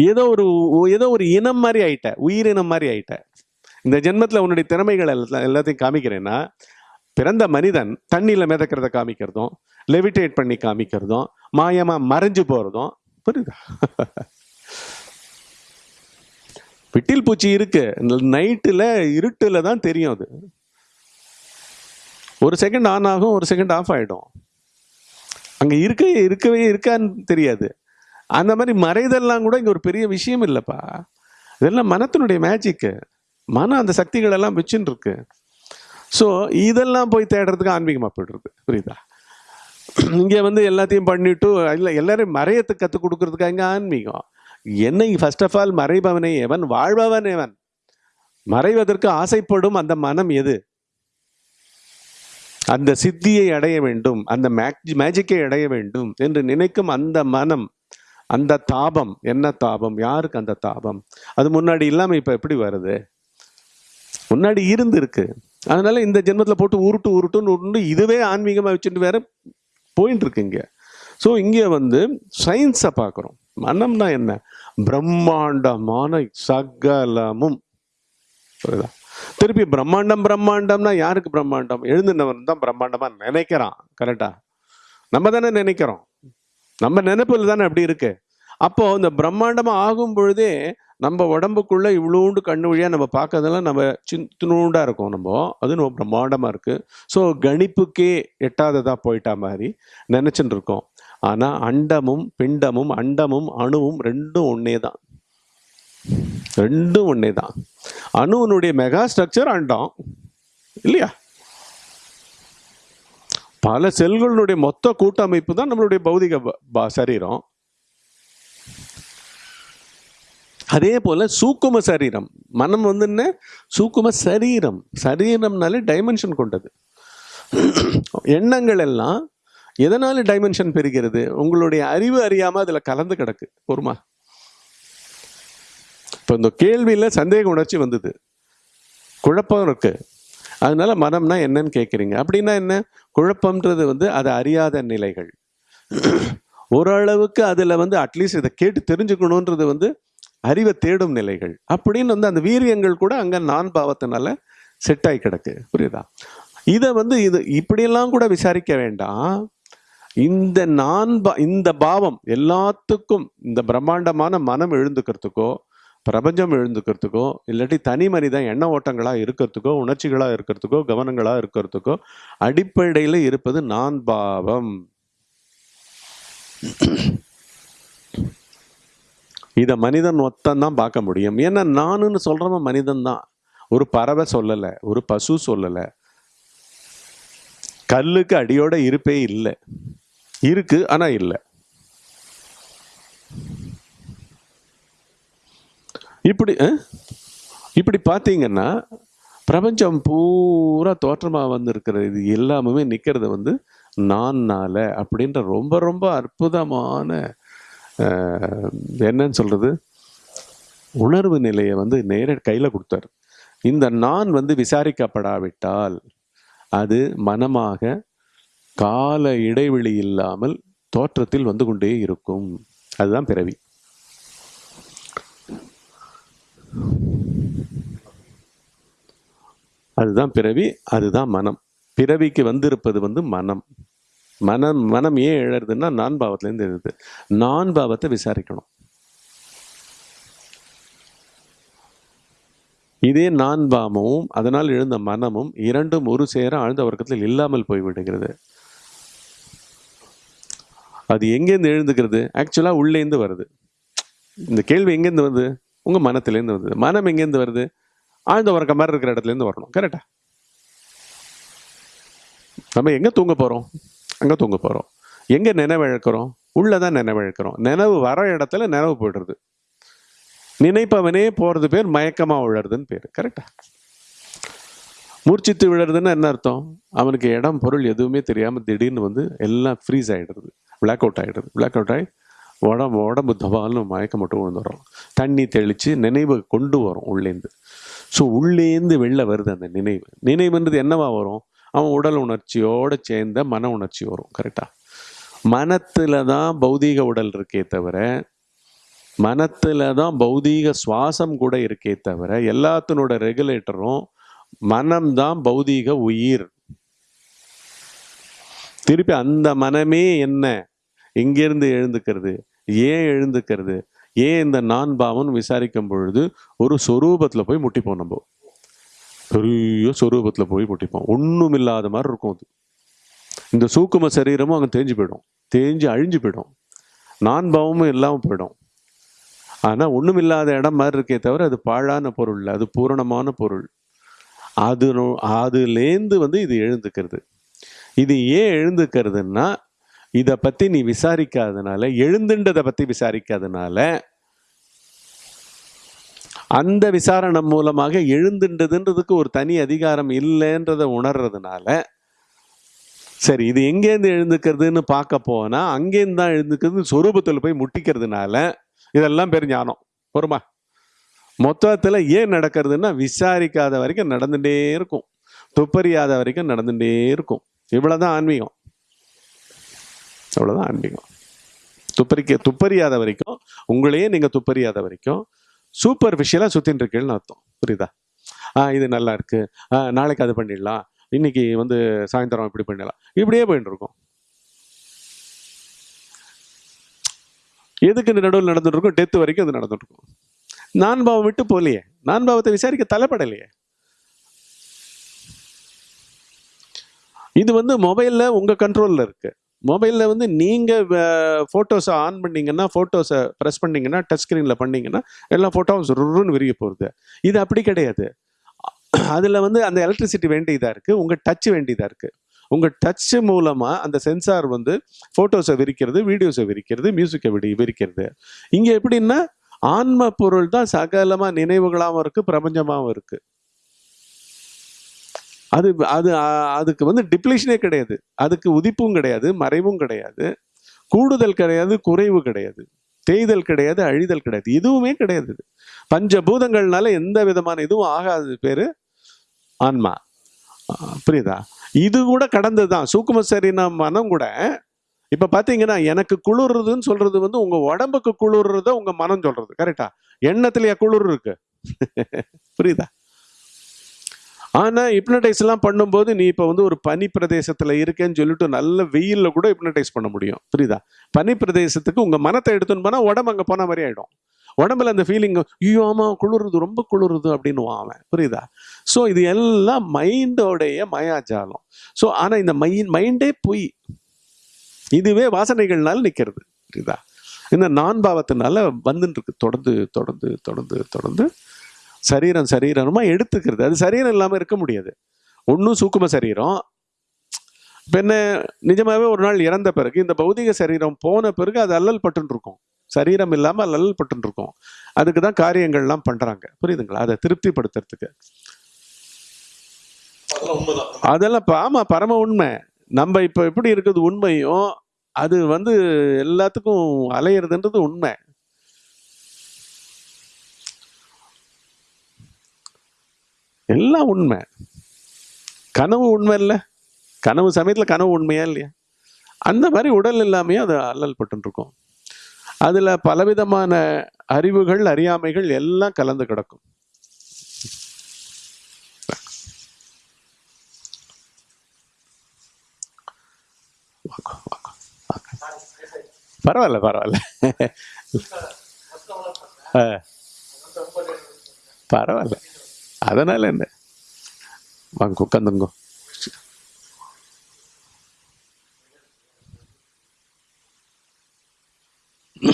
ஏதோ ஒரு ஏதோ ஒரு இனம் மாதிரி ஆயிட்ட. உயிரினம் மாதிரி ஆயிட்ட. இந்த ஜென்மத்தில் உன்னுடைய திறமைகள் எல்லாம் எல்லாத்தையும் காமிக்கிறேன்னா பிறந்த மனிதன் தண்ணியில் மிதக்கிறத காமிக்கிறதும் லெவிட்டேட் பண்ணி காமிக்கிறதும் மாயமாக மறைஞ்சு போகிறதும் புரியுதா? விட்டில் பூச்சி இருக்கு. நைட்டில் இருட்டில் தான் தெரியும் அது. ஒரு செகண்ட் ஆன் ஆகும் ஒரு செகண்ட் ஆஃப் ஆகிடும் அங்கே இருக்க இருக்கவே இருக்கான்னு தெரியாது. அந்த மாதிரி மறைதெல்லாம் கூட இங்கே ஒரு பெரிய விஷயம் இல்லைப்பா. இதெல்லாம் மனத்தினுடைய மேஜிக்கு மனம் அந்த சக்திகளெல்லாம் வச்சுன்னு இருக்கு ஸோ இதெல்லாம் போய் தேடுறதுக்கு ஆன்மீகமாக போயிடுறது. புரியுதா? இங்கே வந்து எல்லாத்தையும் பண்ணிட்டு இல்லை எல்லாரையும் மறையத்துக்கு கற்றுக் கொடுக்குறதுக்காக இங்கே ஆன்மீகம்? என்னை ஃபர்ஸ்ட் ஆஃப் ஆல் மறைபவனை எவன்? வாழ்பவன் எவன்? மறைவதற்கு ஆசைப்படும் அந்த மனம் எது? அந்த சித்தியை அடைய வேண்டும் அந்த மேஜிக்கை அடைய வேண்டும் என்று நினைக்கும் அந்த மனம் அந்த தாபம் என்ன தாபம்? யாருக்கு அந்த தாபம்? அது முன்னாடி இல்லாமல் இப்போ எப்படி வருது? முன்னாடி இருந்திருக்கு. அதனால இந்த ஜென்மத்தில் போட்டு உருட்டு உருட்டுன்னு உருண்டு இதுவே ஆன்மீகமாக வச்சுட்டு வேற போயிட்டு இருக்கு ஸோ இங்கே வந்து சயின்ஸை பார்க்குறோம் மனம்னா என்ன? பிரம்மாண்டமான சகலமும். புரியுதா? திருப்பி பிரம்மாண்டம் பிரம்மாண்டம்னா யாருக்கு பிரம்மாண்டம்? எழுந்துனவன் தான் பிரம்மாண்டமா நினைக்கிறான் கரெக்டா நம்ம தானே நினைக்கிறோம். நம்ம நினைப்புல தானே அப்படி இருக்கு. அப்போ இந்த பிரம்மாண்டமா ஆகும் பொழுதே நம்ம உடம்புக்குள்ள இவ்வளோண்டு கண்ணு வழியா நம்ம பார்க்கறதெல்லாம் நம்ம சின்னூண்டா இருக்கும் நம்ம. அது நம்ம பிரம்மாண்டமா இருக்கு. ஸோ கணிப்புக்கே எட்டாததா போயிட்டா மாதிரி நினைச்சுட்டு இருக்கோம். ஆனா அண்டமும் பிண்டமும் அண்டமும் அணுவும் ரெண்டும் ஒன்னே தான் ரெண்டும் ஒன்றே தான் அணுவனுடைய மெகா ஸ்ட்ரக்சர் அண்டம். இல்லையா? பல செல்களுடைய மொத்த கூட்டமைப்பு தான் நம்மளுடைய பௌதிக ப- சரீரம். அதே போல சூக்கும சரீரம். மனம் வந்து என்ன? சூக்கும சரீரம். சரீரம்னாலே டைமென்ஷன் கொண்டது. எண்ணங்கள் எல்லாம் எதனால டைமென்ஷன் பெறுகிறது? உங்களுடைய அறிவு அறியாமல் அதில் கலந்து கிடக்கு. பொறுமா? இப்போ இந்த கேள்வியில் சந்தேக உணர்ச்சி வந்தது. குழப்பம் இருக்கு. அதனால மனம்னா என்னன்னு கேட்குறீங்க அப்படின்னா என்ன? குழப்பம்ன்றது வந்து அதை அறியாத நிலைகள். ஓரளவுக்கு அதில் வந்து அட்லீஸ்ட் இதை கேட்டு தெரிஞ்சுக்கணுன்றது வந்து அறிவை தேடும் நிலைகள். அப்படின்னு வந்து அந்த வீரியங்கள் கூட அங்கே நான் பாவத்தினால செட் ஆகி கிடக்கு. புரியுதா? இதை வந்து இது இப்படியெல்லாம் கூட விசாரிக்க வேண்டாம். இந்த நான் பா இந்த பாவம் எல்லாத்துக்கும் இந்த பிரம்மாண்டமான மனம் எழுந்துக்கிறதுக்கோ பிரபஞ்சம் எழுந்துக்கிறதுக்கோ இல்லாட்டி தனி மனிதன் எண்ண ஓட்டங்களாக இருக்கிறதுக்கோ உணர்ச்சிகளாக இருக்கிறதுக்கோ கவனங்களாக இருக்கிறதுக்கோ அடிப்படையில் இருப்பது நான் பாவம். இதை மனிதன் ஒத்தந்தான் பார்க்க முடியும். ஏன்னா நானுன்னு சொல்கிறவன் மனிதன் தான் ஒரு பறவை சொல்லலை ஒரு பசு சொல்லலை. கல்லுக்கு அடியோட இருப்பே இல்லை. இருக்கு ஆனால் இல்லை. இப்படி இப்படி பார்த்தீங்கன்னா பிரபஞ்சம் பூரா தோற்றமாக வந்திருக்கிறது இது எல்லாமே நிற்கிறது வந்து நான்னால அப்படின்ற ரொம்ப ரொம்ப அற்புதமான என்னன்னு சொல்கிறது உணர்வு நிலையை வந்து நேர கையில் கொடுத்தாரு. இந்த நான் வந்து விசாரிக்கப்படாவிட்டால் அது மனமாக கால இடைவெளி இல்லாமல் தோற்றத்தில் வந்து கொண்டே இருக்கும். அதுதான் பிறவி. அதுதான் பிறவி அதுதான் மனம். பிறவிக்கு வந்திருப்பது வந்து மனம். மனம் மனம் ஏன் எழறதுன்னா நான் பாவத்திலேருந்து எழுது. நான் பாவத்தை விசாரிக்கணும். இதே நான் பாவமும் அதனால் எழுந்த மனமும் இரண்டும் ஒரு சேர ஆழ்ந்த வர்க்கத்தில் இல்லாமல் போய்விடுகிறது. அது எங்கேருந்து எழுந்துக்கிறது ஆக்சுவலாக உள்ளேந்து வருது. இந்த கேள்வி எங்கேருந்து வருது? உங்கள் மனத்திலேருந்து வருது மனம் எங்கேருந்து வருது? ஆழ்ந்த உறக்க மாதிரி இருக்கிற இடத்துலேருந்து வரணும். கரெக்டா நம்ம எங்கே தூங்க போகிறோம் அங்கே தூங்க எங்கே எங்க நினைவிழக்கிறோம்? உள்ளதான் நினைவிழக்கிறோம். நினைவு வர இடத்துல நினைவு போயிடுறது. நினைப்பவனே போகிறது பேர் மயக்கமாக விழறதுன்னு பேர். கரெக்டா மூர்ச்சித்து விழறதுன்னா என்ன அர்த்தம்? அவனுக்கு இடம் பொருள் எதுவுமே தெரியாமல் திடீர்னு வந்து எல்லாம் ஃப்ரீஸ் ஆகிடுது பிளாக் அவுட் ஆகிடுது பிளாக் அவுட் ஆகி உடம்பு உடம்பு தபால்னு மயக்கம் மட்டும் விழுந்துடுறோம் தண்ணி தெளித்து நினைவை கொண்டு வரும் உள்ளேந்து. ஸோ உள்ளேந்து வெளில வருது அந்த நினைவு. நினைவுன்றது என்னவா வரும்? அவன் உடல் உணர்ச்சியோடு சேர்ந்த மன உணர்ச்சி வரும் கரெக்டாக மனத்தில் தான் பௌதீக உடல் இருக்கே தவிர மனத்தில் தான் பௌதீக சுவாசம் கூட இருக்கே தவிர எல்லாத்தினோட ரெகுலேட்டரும் மனம்தான் பௌதீக உயிர். திருப்பி அந்த மனமே என்ன? எங்கிருந்து எழுந்துக்கிறது. ஏன் எழுந்துக்கிறது? ஏன் இந்த நான் பாவம் விசாரிக்கும் பொழுது ஒரு சொரூபத்தில் போய் முட்டிப்போம் நம்ம? பெரிய சொரூபத்தில் போய் முட்டிப்போம். ஒன்றும் இல்லாத மாதிரி இருக்கும் அது. இந்த சூக்கும சரீரமும் அங்கே தேஞ்சு போயிடும். தேஞ்சு அழிஞ்சு போயிடும். நான் பாவமும் இல்லாமல் போயிடும். ஆனால் ஒன்றும் இல்லாத இடம் மாதிரி இருக்கே தவிர அது பாழான பொருள் அது பூரணமான பொருள். அது அதுலேருந்து வந்து இது எழுந்துக்கிறது. இது ஏன் எழுந்துக்கிறதுன்னா இதை பற்றி நீ விசாரிக்காதனால எழுந்துன்றதை பற்றி விசாரிக்காதனால அந்த விசாரணை மூலமாக எழுந்துன்றதுன்றதுக்கு ஒரு தனி அதிகாரம் இல்லைன்றதை உணர்றதுனால சரி இது எங்கேருந்து எழுந்துக்கிறதுன்னு பார்க்க போனால் அங்கேருந்து தான் எழுந்துக்கிறது சொரூபத்தில் போய் முட்டிக்கிறதுனால இதெல்லாம் பேர் ஞானம். பொறுமா? மொத்தத்தில் ஏன் நடக்கிறதுன்னா விசாரிக்காத வரைக்கும் நடந்துட்டே இருக்கும். துப்பறியாத வரைக்கும் நடந்துகிட்டே இருக்கும். இவ்வளோதான் ஆன்மீகம். அவ்வளோதான் ஆன்மீகம் துப்பறிக்க துப்பறியாத வரைக்கும் உங்களையே நீங்கள் துப்பறியாத வரைக்கும் சூப்பர் விஷயலா சுத்தின்னு இருக்கீங்கன்னு அர்த்தம். புரியுதா? ஆ இது நல்லா இருக்கு. ஆ, நாளைக்கு அது பண்ணிடலாம். இன்னைக்கு வந்து சாயந்தரம் இப்படி பண்ணிடலாம். இப்படியே போயிட்டு இருக்கோம் எதுக்கு இந்த நடுவில் நடந்துட்டு இருக்கும் டெத்து வரைக்கும் அது நடந்துட்டு இருக்கும் நான் பாவம் விட்டு போகலையே. நான் பாவத்தை விசாரிக்க தலைப்படலையே. இது வந்து மொபைலில் உங்கள் கண்ட்ரோலில் இருக்குது மொபைலில் வந்து நீங்கள் ஃபோட்டோஸை ஆன் பண்ணிங்கன்னா ஃபோட்டோஸை ப்ரெஸ் பண்ணிங்கன்னா டச் ஸ்க்ரீனில் பண்ணிங்கன்னா எல்லா ஃபோட்டோவும் ருன்னு விரிய போகிறது இது அப்படி கிடையாது. அதில் வந்து அந்த எலக்ட்ரிசிட்டி வேண்டியதாக இருக்குது உங்கள் டச் வேண்டியதாக இருக்குது உங்கள் டச் மூலமாக அந்த சென்சார் வந்து ஃபோட்டோஸை விரிக்கிறது வீடியோஸை விரிக்கிறது மியூசிக்கை விடி விரிக்கிறது. இங்கே எப்படின்னா ஆன்ம பொருள் தான் சகலமாக நினைவுகளாகவும் இருக்குது பிரபஞ்சமாகவும் இருக்குது அது அது அதுக்கு வந்து டிப்ளேஷனே கிடையாது. அதுக்கு உதிப்பும் கிடையாது மறைவும் கிடையாது. கூடுதல் கிடையாது குறைவு கிடையாது. தேய்தல் கிடையாது அழிதல் கிடையாது. எதுவுமே கிடையாது பஞ்சபூதங்கள்னால எந்த விதமான இதுவும் ஆகாது பேரு ஆன்மா. புரியுதா? இது கூட கடந்தது தான் சூக்கும சரினா மனம் கூட இப்போ பார்த்தீங்கன்னா எனக்கு குளிர்றதுன்னு சொல்றது வந்து உங்க உடம்புக்கு குளிர்றத உங்க மனம் சொல்றது. கரெக்டா எண்ணத்துலயா குளிர் இருக்கு? புரியுதா? ஆனால் ஹிப்னடைஸ்லாம் பண்ணும்போது நீ இப்போ வந்து ஒரு பனி பிரதேசத்தில் இருக்கேன்னு சொல்லிட்டு நல்ல வெயிலில் கூட ஹிப்னடைஸ் பண்ண முடியும். புரியுதா? பனி பிரதேசத்துக்கு உங்கள் மனத்தை எடுத்துன்னு போனால் உடம்பு அங்கே போன மாதிரி ஆகிடும் உடம்புல அந்த ஃபீலிங் ஐயோ ஆமா குளிருது ரொம்ப குளிருது அப்படின்னு அவன். புரியுதா? ஸோ இது எல்லாம் மைண்டோடைய மயாஜாலம். ஸோ ஆனால் இந்த மைண்ட் மைண்டே பொய். இதுவே வாசனைகள்னால நிற்கிறது புரியுதா? இந்த நான் பாவத்தினால வந்துட்டு இருக்கு. தொடர்ந்து தொடர்ந்து தொடர்ந்து தொடர்ந்து. சரீரம் சரீரமா எடுத்துக்கிறது. அது சரீரம் இல்லாம இருக்க முடியாது. ஒன்றும் சூக்கும சரீரம். என்ன நிஜமாவே ஒரு நாள் இறந்த பிறகு இந்த பௌதிக சரீரம் போன பிறகு அது அல்லல் பட்டுன்னு இருக்கும் சரீரம் இல்லாம அல்லல் பட்டுன்னு இருக்கும் அதுக்கு தான் காரியங்கள்லாம் பண்றாங்க. புரியுதுங்களா? அதை திருப்திப்படுத்துறதுக்கு. அதெல்லாம் உண்மைதான். அதெல்லாம் இப்ப ஆமா பரம உண்மை. நம்ம இப்ப எப்படி இருக்குது உண்மையும் அது வந்து எல்லாத்துக்கும் அலையிறதுன்றது உண்மை. எல்லாம் உண்மை. கனவு உண்மை இல்லை? கனவு சமயத்தில் கனவு உண்மையா இல்லையா? அந்த மாதிரி உடல் இல்லாமையே அது அல்லல் பட்டுருக்கும் அதில் பலவிதமான அறிவுகள் அறியாமைகள் எல்லாம் கலந்து கிடக்கும். பரவாயில்ல பரவாயில்ல. ஆ. பரவாயில்ல. அதனால என்ன வாங்க உட்காந்துங்க ஆ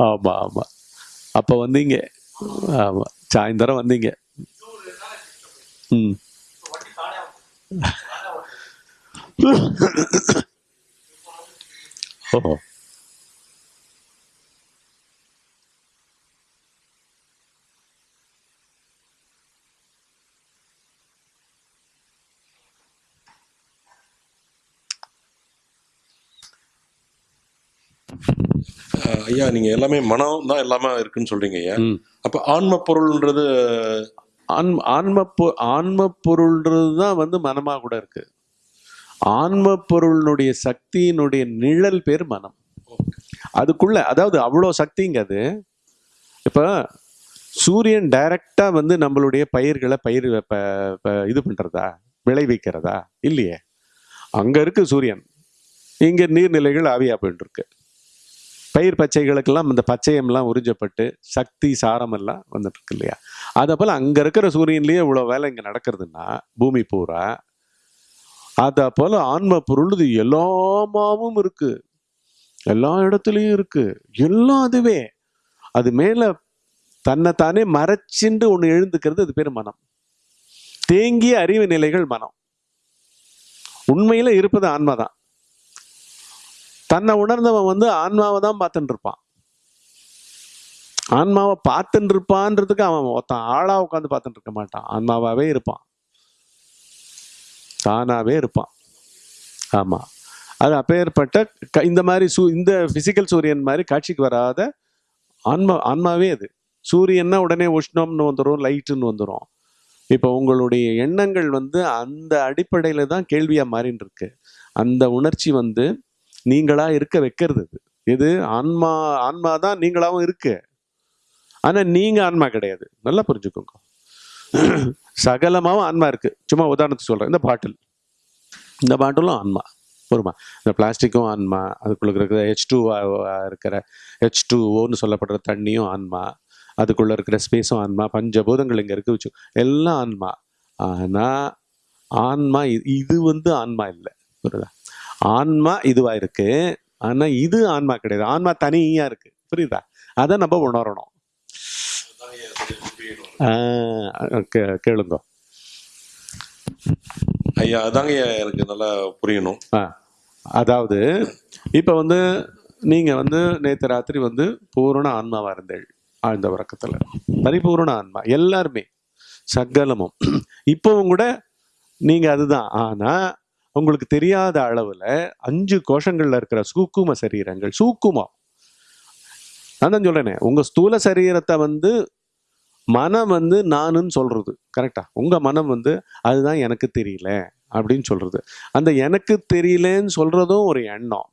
ஆமாம் ஆமாம் அப்போ வந்தீங்க. ஆமாம் சாயந்தரம் வந்தீங்க. ம். ஓஹோ. ஐயா நீங்க எல்லாமே மனம் தான் எல்லாமே இருக்குன்னு சொல்றீங்க ஐயா. அப்ப ஆன்ம பொருள்ன்றது ஆன்ம ஆன்ம பொ- ஆன்ம பொருள்ன்றது தான் வந்து மனமா கூட இருக்கு. ஆன்ம பொருளினுடைய சக்தியினுடைய நிழல் பேர் மனம். அதுக்குள்ள அதாவது அவ்வளோ சக்திங்க அது. இப்போ சூரியன் டைரக்டா வந்து நம்மளுடைய பயிர்களை பயிர் இது பண்றதா? விளைவிக்கிறதா? இல்லையே. அங்க இருக்கு சூரியன். இங்க நீர்நிலைகள் ஆவியா போயிட்டு இருக்கு பயிர் பச்சைகளுக்கெல்லாம் இந்த பச்சையம்லாம் உறிஞ்சப்பட்டு சக்தி சாரமெல்லாம் வந்துட்டு இருக்கு இல்லையா? அதை போல் அங்கே இருக்கிற சூரியன்லேயே இவ்வளோ வேலை இங்கே நடக்கிறதுன்னா பூமி பூரா அதை போல் ஆன்ம பொருள் இது எல்லாமாவும் இருக்குது எல்லா இடத்துலையும் இருக்குது எல்லாம் அதுவே. அது மேலே தன்னைத்தானே மறைச்சிண்டு ஒன்று எழுந்துக்கிறது அது பேர் மனம். தேங்கிய அறிவு நிலைகள் மனம். உண்மையில் இருப்பது ஆன்மா தான் தன்னை உணர்ந்தவன் வந்து ஆன்மாவை தான் பார்த்துட்டு இருப்பான் ஆன்மாவை பார்த்துட்டு இருப்பான்றதுக்கு அவன் ஒருத்தன் ஆளா உட்காந்து பார்த்துட்டு இருக்க மாட்டான். ஆன்மாவாவே இருப்பான். தானாவே இருப்பான். ஆமா. அது அப்பேற்பட்ட க- இந்த மாதிரி சூ இந்த பிசிக்கல் சூரியன் மாதிரி காட்சிக்கு வராத ஆன்மா ஆன்மாவே அது. சூரியன்னா உடனே உஷ்ணம்னு வந்துடும் லைட்டுன்னு வந்துடும் இப்போ உங்களுடைய எண்ணங்கள் வந்து அந்த அடிப்படையில் தான் கேள்வியாக மாறின்னு இருக்கு அந்த உணர்ச்சி வந்து நீங்களா இருக்க வைக்கிறது. இது இது ஆன்மா ஆன்மா தான் நீங்களாவும் இருக்கு. ஆனா நீங்க ஆன்மா கிடையாது. நல்லா புரிஞ்சுக்கோங்க. சகலமாவும் ஆன்மா இருக்கு. சும்மா உதாரணத்துக்கு சொல்றேன். இந்த பாட்டில். இந்த பாட்டிலும் ஆன்மா. வருமா இந்த பிளாஸ்டிக்கும் ஆன்மா. அதுக்குள்ள இருக்கிற ஹெச் டூ இருக்கிற ஹெச் டூ ஓன்னு சொல்லப்படுற தண்ணியும் ஆன்மா. அதுக்குள்ளே இருக்கிற ஸ்பேஸும் ஆன்மா. பஞ்சபூதங்கள் இங்கே இருக்கு. வச்சு எல்லாம் ஆன்மா. ஆனால் ஆன்மா இது வந்து ஆன்மா இல்லை. புரியுதா? ஆன்மா இதுவா இருக்கு. ஆனா இது ஆன்மா கிடையாது. ஆன்மா தனியா இருக்கு. புரியுதா? அதை நம்ம உணரணும். கேளுங்க. ஐயா அதாங்க எனக்கு நல்லா புரியணும். அதாவது இப்போ வந்து நீங்க வந்து நேற்று ராத்திரி வந்து பூரண ஆன்மாவா இருந்தேள் ஆழ்ந்த உறக்கத்துல. பரிபூரண ஆன்மா. எல்லாருமே. சகலமும். இப்பவும் கூட நீங்க அதுதான். ஆனா உங்களுக்கு தெரியாத அளவில் அஞ்சு கோஷங்களில் இருக்கிற சூக்கும சரீரங்கள் சூக்குமம். நான் தான் சொல்கிறேனே உங்கள் ஸ்தூல சரீரத்தை வந்து மனம் வந்து நானுன்னு சொல்கிறது கரெக்டா உங்கள் மனம் வந்து அதுதான் எனக்கு தெரியல அப்படின்னு சொல்கிறது அந்த எனக்கு தெரியலன்னு சொல்கிறதும் ஒரு எண்ணம்.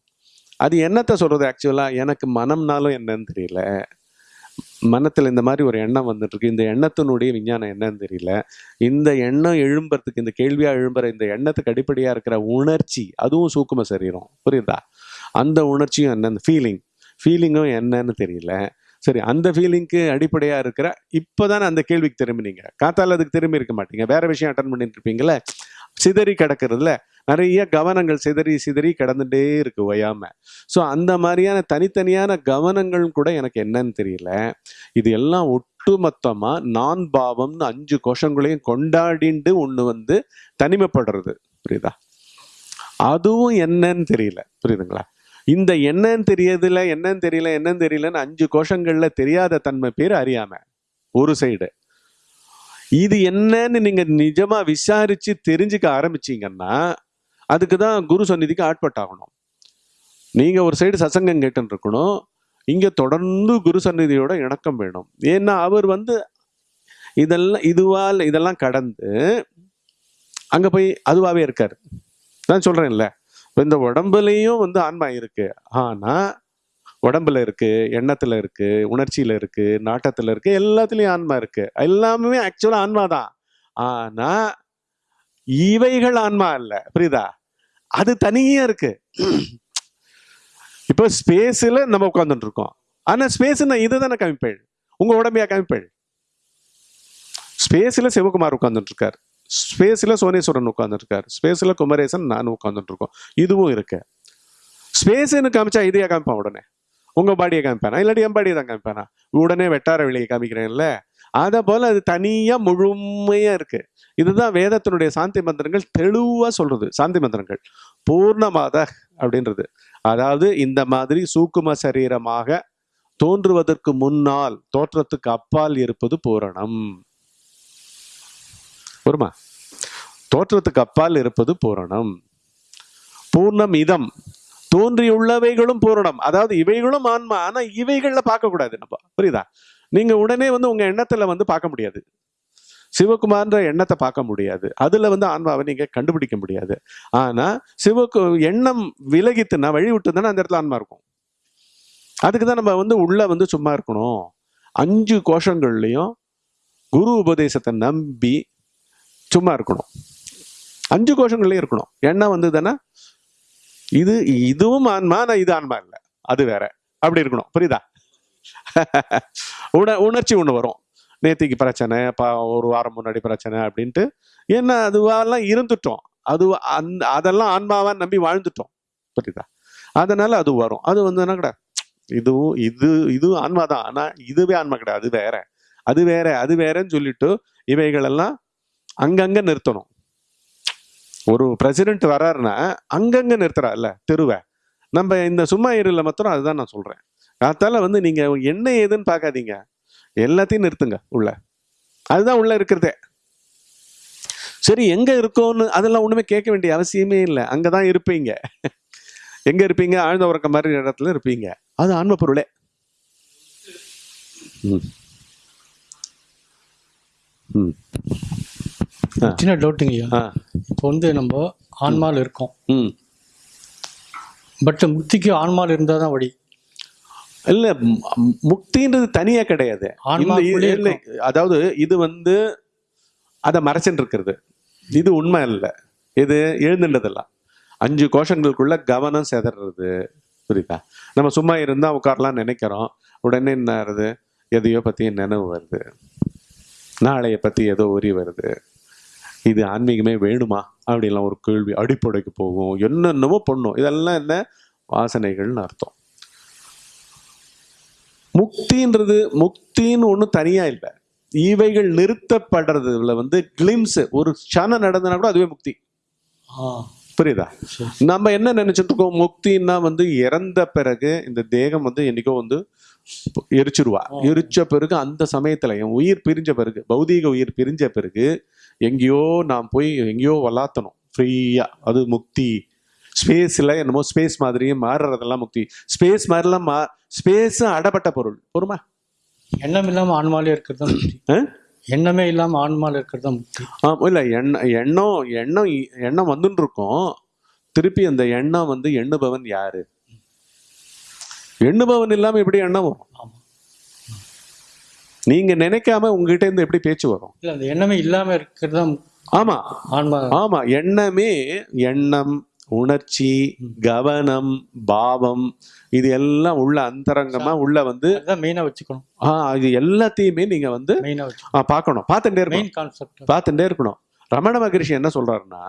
அது என்னத்தை சொல்கிறது ஆக்சுவலாக எனக்கு மனம்னாலும் என்னன்னு தெரியல. மனத்தில் இந்த மாதிரி ஒரு எண்ணம் வந்துட்டுருக்கு. இந்த எண்ணத்தினுடைய விஞ்ஞானம் என்னன்னு தெரியல. இந்த எண்ணம் எழும்புறதுக்கு இந்த கேள்வியாக எழும்புற இந்த எண்ணத்துக்கு அடிப்படையாக இருக்கிற உணர்ச்சி அதுவும் சூக்கும சரீரம். புரியுதா? அந்த உணர்ச்சியும் என்ன? ஃபீலிங் ஃபீலிங்கும் என்னன்னு தெரியல. சரி அந்த ஃபீலிங்க்கு அடிப்படையாக இருக்கிற இப்போதானே அந்த கேள்விக்கு திரும்பினீங்க. காத்தால அதுக்கு திரும்பி இருக்க மாட்டீங்க. வேற விஷயம் அட்டன் பண்ணிட்டு இருப்பீங்களே சிதறி கிடக்கிறதுல நிறைய கவனங்கள் சிதறி சிதறி கிடந்துட்டே இருக்கு ஓயாம. ஸோ அந்த மாதிரியான தனித்தனியான கவனங்கள் கூட எனக்கு என்னன்னு தெரியல. இது எல்லாம் ஒட்டுமொத்தமா நான் பாவம்னு அஞ்சு கோஷங்களையும் கொண்டாடிண்டு ஒண்ணு வந்து தனிமைப்படுறது. புரியுதா? அதுவும் என்னன்னு தெரியல. புரியுதுங்களா? இந்த என்னன்னு தெரியதில்ல என்னன்னு தெரியல என்னன்னு தெரியலன்னு அஞ்சு கோஷங்கள்ல தெரியாத தன்மை பேர் அறியாம. ஒரு சைடு இது என்னன்னு நீங்க நிஜமா விசாரிச்சு தெரிஞ்சுக்க ஆரம்பிச்சீங்கன்னா அதுக்கு தான் குரு சந்நிதிக்கு ஆட்பட்டாகணும் நீங்கள் ஒரு சைடு சசங்கம் கேட்டுன்னு இருக்கணும். இங்கே தொடர்ந்து குரு சந்நிதியோட இணக்கம் வேணும். ஏன்னா அவர் வந்து இதெல்லாம் இதுவால் இதெல்லாம் கடந்து அங்கே போய் அதுவாகவே இருக்கார். நான் சொல்கிறேன்ல இப்போ இந்த உடம்புலையும் வந்து ஆன்மா இருக்கு. ஆனால் உடம்புல இருக்குது எண்ணத்தில் இருக்குது உணர்ச்சியில் இருக்குது நாட்டத்தில் இருக்குது எல்லாத்துலேயும் ஆன்மா இருக்குது எல்லாமே ஆக்சுவலாக ஆன்மா தான் ஆனால் இவைகள் ஆன்மா இல்லை புரியுதா? அது தனியாக இருக்கு. இப்போ ஸ்பேஸில் நம்ம உட்காந்துட்டு இருக்கோம் ஆனால் ஸ்பேஸ் நான் இதை தானே கமிப்பேள் உங்கள் உடம்பையா கமிப்பேள் ஸ்பேஸில் சிவகுமார் உட்காந்துட்டு இருக்கார் ஸ்பேஸில் சோனேஸ்வரன் உட்காந்துருக்கார் ஸ்பேஸில் குமரேசன் நானும் உட்கார்ந்துட்டு இருக்கோம் இதுவும் இருக்கு. ஸ்பேஸ்ன்னு காமிச்சா இதையா காமிப்பான் உடனே? உங்கள் பாடியை காமிப்பானா? இல்லாட்டி என் பாடியை தான் காமிப்பானா? உடனே வெட்டார வெளியை காமிக்கிறேன்ல. அதை போல அது தனியா முழுமையா இருக்கு. இதுதான் வேதத்தினுடைய சாந்தி மந்திரங்கள் தெளிவா சொல்றது. சாந்தி மந்திரங்கள். பூர்ணமாத அப்படின்றது. அதாவது இந்த மாதிரி சூக்கும சரீரமாக தோன்றுவதற்கு முன்னால் தோற்றத்துக்கு அப்பால் இருப்பது பூரணம். வருமா தோற்றத்துக்கு அப்பால் இருப்பது பூரணம். பூர்ணம் இதம். தோன்றியுள்ளவைகளும் பூரணம். அதாவது இவைகளும் ஆன்மா. ஆனா இவைகள்ல பார்க்க கூடாது நம்ம. புரியுதா? நீங்கள் உடனே வந்து உங்கள் எண்ணத்தில் வந்து பார்க்க முடியாது. சிவகுமார்ன்ற எண்ணத்தை பார்க்க முடியாது. அதில் வந்து ஆன்மாவை நீங்கள் கண்டுபிடிக்க முடியாது. ஆனால் சிவக்கு எண்ணம் விலகித்துனா வழி விட்டுதுன்னா அந்த இடத்துல ஆன்மா இருக்கும். அதுக்கு தான் நம்ம வந்து உள்ளே வந்து சும்மா இருக்கணும். அஞ்சு கோஷங்கள்லையும் குரு உபதேசத்தை நம்பி சும்மா இருக்கணும். அஞ்சு கோஷங்கள்லேயும் இருக்கணும். எண்ணம் வந்து தானே இது இதுவும் ஆன்மா ஆனால் இது ஆன்மா இல்லை. அது வேற. அப்படி இருக்கணும். புரியுதா? உண உணர்ச்சி ஒன்று வரும். நேத்திக்கு பிரச்சனை பா ஒரு வாரம் முன்னாடி பிரச்சனை அப்படின்ட்டு என்ன அதுவாலாம் இருந்துட்டோம். அது அந் அதெல்லாம் ஆன்மாவா நம்பி வாழ்ந்துட்டோம். புரியுதா? அதனால அது வரும். அது வந்து என்ன கிடையாது இதுவும் இது இது ஆன்மா தான். ஆனால் இதுவே ஆன்மா கிடையாது அது வேற. அது வேற அது வேறன்னு சொல்லிட்டு இவைகளெல்லாம் அங்கங்கே நிறுத்தணும். ஒரு பிரசிடென்ட் வராருன்னா நிறுத்துறா நிறுத்துறாருல்ல தெருவை. நம்ம இந்த சும்மா இருல மாத்திரம் அதுதான் நான் சொல்கிறேன் அதால வந்து நீங்க என்ன ஏதுன்னு பார்க்காதீங்க எல்லாத்தையும் நிறுத்துங்க உள்ள. அதுதான் உள்ள இருக்கிறதே. சரி எங்க இருக்கோன்னு அதெல்லாம் ஒண்ணுமே கேட்க வேண்டிய அவசியமே இல்லை. அங்கதான் இருப்பீங்க. எங்க இருப்பீங்க? ஆழ்ந்த உறக்க மாதிரி இடத்துல இருப்பீங்க. அது ஆன்ம பொருளே. சின்ன டவுட்டுங்க. இப்போ வந்து நம்ம ஆன்மாவில் இருக்கோம். ம். பட் முக்திக்கு ஆன்மாவில் இருந்தால் தான் வழி. இல்ல முக்தின்றது தனியா கிடையாது. அதாவது இது வந்து அதை மறைச்சுட்டு இருக்கிறது இது உண்மை இல்லை இது எழுந்துன்றதெல்லாம். அஞ்சு கோஷங்களுக்குள்ள கவனம் செதறது. புரியுதா? நம்ம சும்மா இருந்தா உட்காரலாம் நினைக்கிறோம். உடனே என்ன ஆகுது? எதையோ பத்தி நினைவு வருது. நாளைய பத்தி ஏதோ உரி வருது. இது ஆன்மீகமே வேணுமா? அப்படின்லாம் ஒரு கேள்வி அடிப்படைக்கு போகும். என்னென்னமோ பண்ணும். இதெல்லாம் என்ன? வாசனைகள்னு அர்த்தம். முக்தின்றது முக்தின்னு ஒன்றும் தனியா இல்லை. இவைகள் நிறுத்தப்படுறதுல வந்து கிளிம்ஸ் ஒரு க்ஷணம் நடந்ததுனா கூட அதுவே முக்தி. புரியுதா. நம்ம என்ன நினைச்சிட்டு இருக்கோம் முக்தின்னா வந்து இறந்த பிறகு இந்த தேகம் வந்து என்னைக்கோ வந்து எரிச்சிருவா. எரிச்ச பிறகு அந்த சமயத்துல என் உயிர் பிரிஞ்ச பிறகு பௌதீக உயிர் பிரிஞ்ச பிறகு எங்கேயோ நான் போய் எங்கேயோ வளாத்தணும் ஃப்ரீயா அது முக்தி. ஸ்பேஸ்ல என்னமோ ஸ்பேஸ் மாதிரியும் மாறுறதெல்லாம் முக்தி. ஸ்பேஸ் மாதிரிலாம் மா ஸ்பேஸ் அடப்பட்ட பொருள். பொறுமா? எண்ணம் இல்லாமல் ஆன்மாலே இருக்கிறது? எண்ணமே இல்லாமல் ஆன்மாவில் இருக்கிறது தான் முக்தி. ஆமா இல்ல எண்ணம் எண்ணம் எண்ணம் எண்ணம் வந்துட்டு இருக்கும். திருப்பி அந்த எண்ணம் வந்து எண்ணுபவன் யாரு? எண்ணுபவன் இல்லாம எப்படி எண்ணம் வரும்? ஆமாம் நீங்க நினைக்காம உங்ககிட்ட இருந்து எப்படி பேச்சு வரும்? இல்லை அந்த எண்ணமே இல்லாமல் இருக்கிறது ஆமா. ஆன்மா ஆமா எண்ணமே எண்ணம் உணர்ச்சி கவனம் பாவம் இது எல்லாம் உள்ள அந்தரங்கமா உள்ள வந்து மெயினாக வச்சுக்கணும். ஆ இது எல்லாத்தையுமே நீங்க வந்து பார்க்கணும். பார்த்துட்டே இருக்கணும். மெயின் பார்த்துட்டே இருக்கணும். ரமண மகரிஷி என்ன சொல்றாருன்னா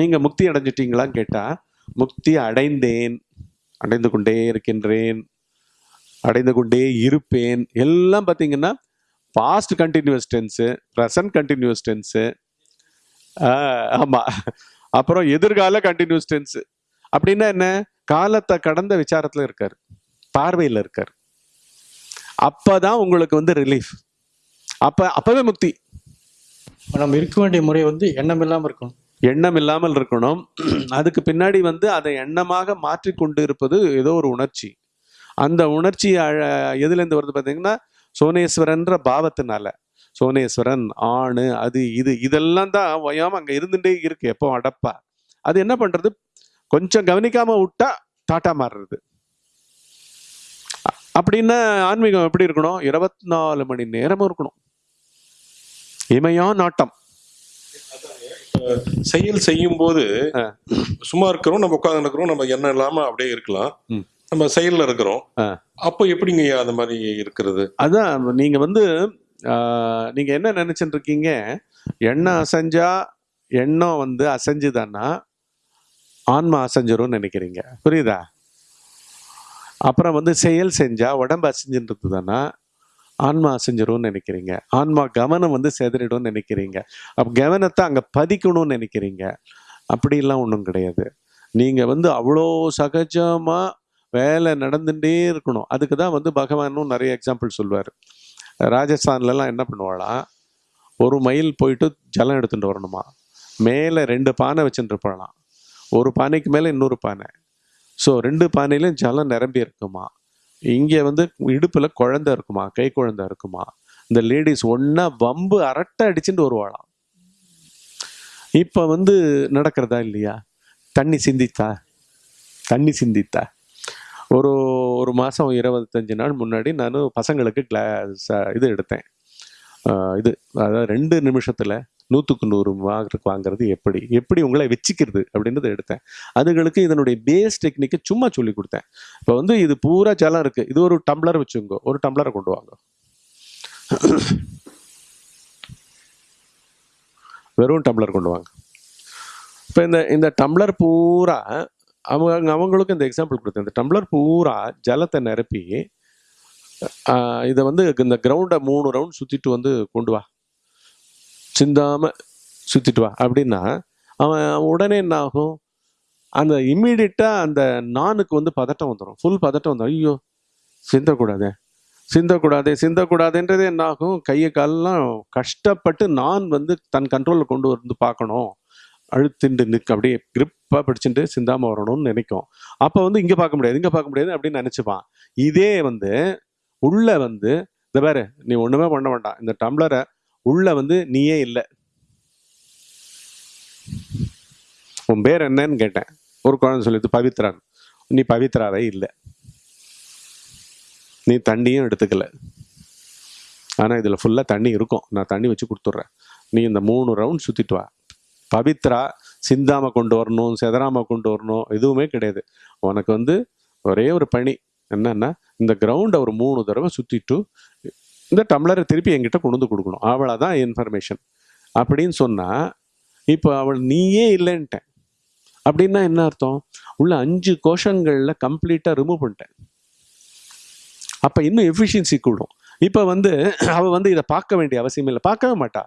நீங்க முக்தி அடைஞ்சிட்டீங்களான்னு கேட்டா முக்தி அடைந்தேன் அடைந்து கொண்டே இருக்கின்றேன் அடைந்து கொண்டே இருப்பேன். எல்லாம் பார்த்தீங்கன்னா past continuous tense present continuous tense ஆமா. அப்புறம் எதிர்கால கண்டினியூஸ் டென்ஸ் அப்படின்னா என்ன? காலத்தை கடந்த விசாரத்துல இருக்காரு. பார்வையில இருக்காரு. அப்பதான் உங்களுக்கு வந்து ரிலீஃப் அப்ப அப்பவே முக்தி. நம்ம இருக்க வேண்டிய முறை வந்து எண்ணம் இல்லாமல் இருக்கணும். எண்ணம் இல்லாமல் இருக்கணும். அதுக்கு பின்னாடி வந்து அதை எண்ணமாக மாற்றிக்கொண்டு இருப்பது ஏதோ ஒரு உணர்ச்சி. அந்த உணர்ச்சி அழ- எதுலேருந்து வருது பார்த்தீங்கன்னா சோனேஸ்வரன்ற பாவத்தினால. சோனேஸ்வரன் ஆணு அது இது இதெல்லாம் தான் ஓயாம அங்க இருந்துட்டே இருக்கு எப்போ அடப்பா. அது என்ன பண்றது? கொஞ்சம் கவனிக்காம விட்டா டாட்டா மாறுறது. அப்படின்னா ஆன்மீகம் எப்படி இருக்கணும்? இருபத்தி நாலு மணி நேரமும் இருக்கணும். இமையா நாட்டம் செயல் செய்யும் போது. சும்மா இருக்கிறோம் நம்ம உட்கார்ந்து இருக்கிறோம் நம்ம எண்ணம் இல்லாம அப்படியே இருக்கலாம். நம்ம செயல்ல இருக்கிறோம். அப்போ எப்படிங்க அந்த மாதிரி இருக்கிறது? அதான் நீங்க வந்து நீங்கள் என்ன நினச்சிட்டு இருக்கீங்க எண்ணம் அசைஞ்சா எண்ணம் வந்து அசைஞ்சுதான்னா ஆன்மா அசைஞ்சிரும்னு நினைக்கிறீங்க. புரியுதா? அப்புறம் வந்து செயல் செஞ்சால் உடம்பு அசைஞ்சுன்றது தானா ஆன்மா அசைஞ்சிரும்னு நினைக்கிறீங்க. ஆன்மா கவனம் வந்து செதறிடும்னு நினைக்கிறீங்க. அப்போ கவனத்தை அங்கே பதிக்கணும்னு நினைக்கிறீங்க. அப்படிலாம் ஒன்றும் கிடையாது. நீங்கள் வந்து அவ்வளோ சகஜமாக வேலை நடந்துகிட்டே இருக்கணும். அதுக்கு தான் வந்து பகவானும் நிறைய எக்ஸாம்பிள் சொல்லுவார் ராஜஸ்தான்லலாம் என்ன பண்ணுவாளாம் ஒரு மைல் போயிட்டு ஜலம் எடுத்துகிட்டு வரணுமா? மேலே ரெண்டு பானை வச்சுட்டு போகலாம் ஒரு பானைக்கு மேலே இன்னொரு பானை. ஸோ ரெண்டு பானையிலும் ஜலம் நிரம்பி இருக்குமா? இங்கே வந்து இடுப்பில் குழந்தை இருக்குமா? கை குழந்த இருக்குமா? இந்த லேடிஸ் ஒன்றா வம்பு அரட்டை அடிச்சுட்டு வருவாளாம். இப்போ வந்து நடக்கிறதா இல்லையா? தண்ணி சிந்தித்தா? தண்ணி சிந்தித்தா? ஒரு ஒரு மாதம் இருபத்தஞ்சி நாள் முன்னாடி நான் பசங்களுக்கு கிளாஸ் இது எடுத்தேன். இது அதாவது ரெண்டு நிமிஷத்தில் நூற்றுக்கு நூறு மார்க் வாங்குறது எப்படி? எப்படி உங்களை வச்சுக்கிறது? அப்படின்றத எடுத்தேன். அதுகளுக்கு இதனுடைய பேஸ் டெக்னிக்கை சும்மா சொல்லி கொடுத்தேன். இப்போ வந்து இது பூரா ஜலம் இருக்குது இது ஒரு டம்ளர் வச்சுங்க ஒரு டம்ளரை கொண்டு வாங்க. வெறும் டம்ளர் கொண்டு வாங்க. இப்போ இந்த இந்த டம்ளர் பூரா அவங்க அவங்களுக்கும் இந்த எக்ஸாம்பிள் கொடுத்தேன். இந்த டம்ளர் பூரா ஜலத்தை நிரப்பி இதை வந்து இந்த கிரவுண்டை மூணு ரவுண்ட் சுற்றிட்டு வந்து கொண்டு வா. சிந்தாமல் சுற்றிட்டு வா. அப்படின்னா அவன் உடனே என்ன ஆகும் அந்த இம்மீடியட்டாக அந்த நானுக்கு வந்து பதட்டம் வந்துடும் ஃபுல் பதட்டம் வந்துடும் ஐயோ சிந்தக்கூடாதே. சிந்தக்கூடாதே சிந்தக்கூடாதுன்றது என்ன ஆகும் கையை காலெல்லாம் கஷ்டப்பட்டு நான் வந்து தன் கண்ட்ரோலில் கொண்டு வந்து பார்க்கணும். அழுத்திண்டு நிற்க அப்படியே கிரிப்பாக பிடிச்சிட்டு சிந்தாமல் வரணும்னு நினைக்கும். அப்போ வந்து இங்கே பார்க்க முடியாது இங்கே பார்க்க முடியாது அப்படின்னு நினச்சிப்பான். இதே வந்து உள்ள வந்து இந்த பாரு நீ ஒன்றுமே பண்ண வேண்டாம். இந்த டம்ளரை உள்ள வந்து நீயே இல்லை. உன் பேர் என்னன்னு கேட்டேன். ஒரு குழந்தை சொல்லிட்டு பவித்ரான் நீ பவித்ராவே இல்லை. நீ தண்ணியும் எடுத்துக்கல. ஆனால் இதில் ஃபுல்லாக தண்ணி இருக்கும். நான் தண்ணி வச்சு கொடுத்துட்றேன். நீ இந்த மூணு ரவுண்ட் சுற்றிட்டு வா. பவித்ரா சிந்தாம கொண்டு வரணும் செதறாம கொண்டு வரணும் எதுவுமே கிடையாது. உனக்கு வந்து ஒரே ஒரு பணி என்னன்னா இந்த கிரவுண்டை ஒரு மூணு தடவை சுற்றிட்டு இந்த டம்ளரை திருப்பி என்கிட்ட கொண்டு வந்து கொடுக்கணும். தான் இன்ஃபர்மேஷன் அப்படின்னு சொன்னால் இப்போ அவள் நீயே இல்லைன்ட்டேன். அப்படின்னா என்ன அர்த்தம்? உள்ள அஞ்சு கோஷங்களில் கம்ப்ளீட்டாக ரிமூவ் பண்ணிட்டேன். அப்போ இன்னும் எஃபிஷியன்சி கூடும். இப்போ வந்து அவள் வந்து இதை பார்க்க வேண்டிய அவசியம் இல்லை. பார்க்கவே மாட்டா.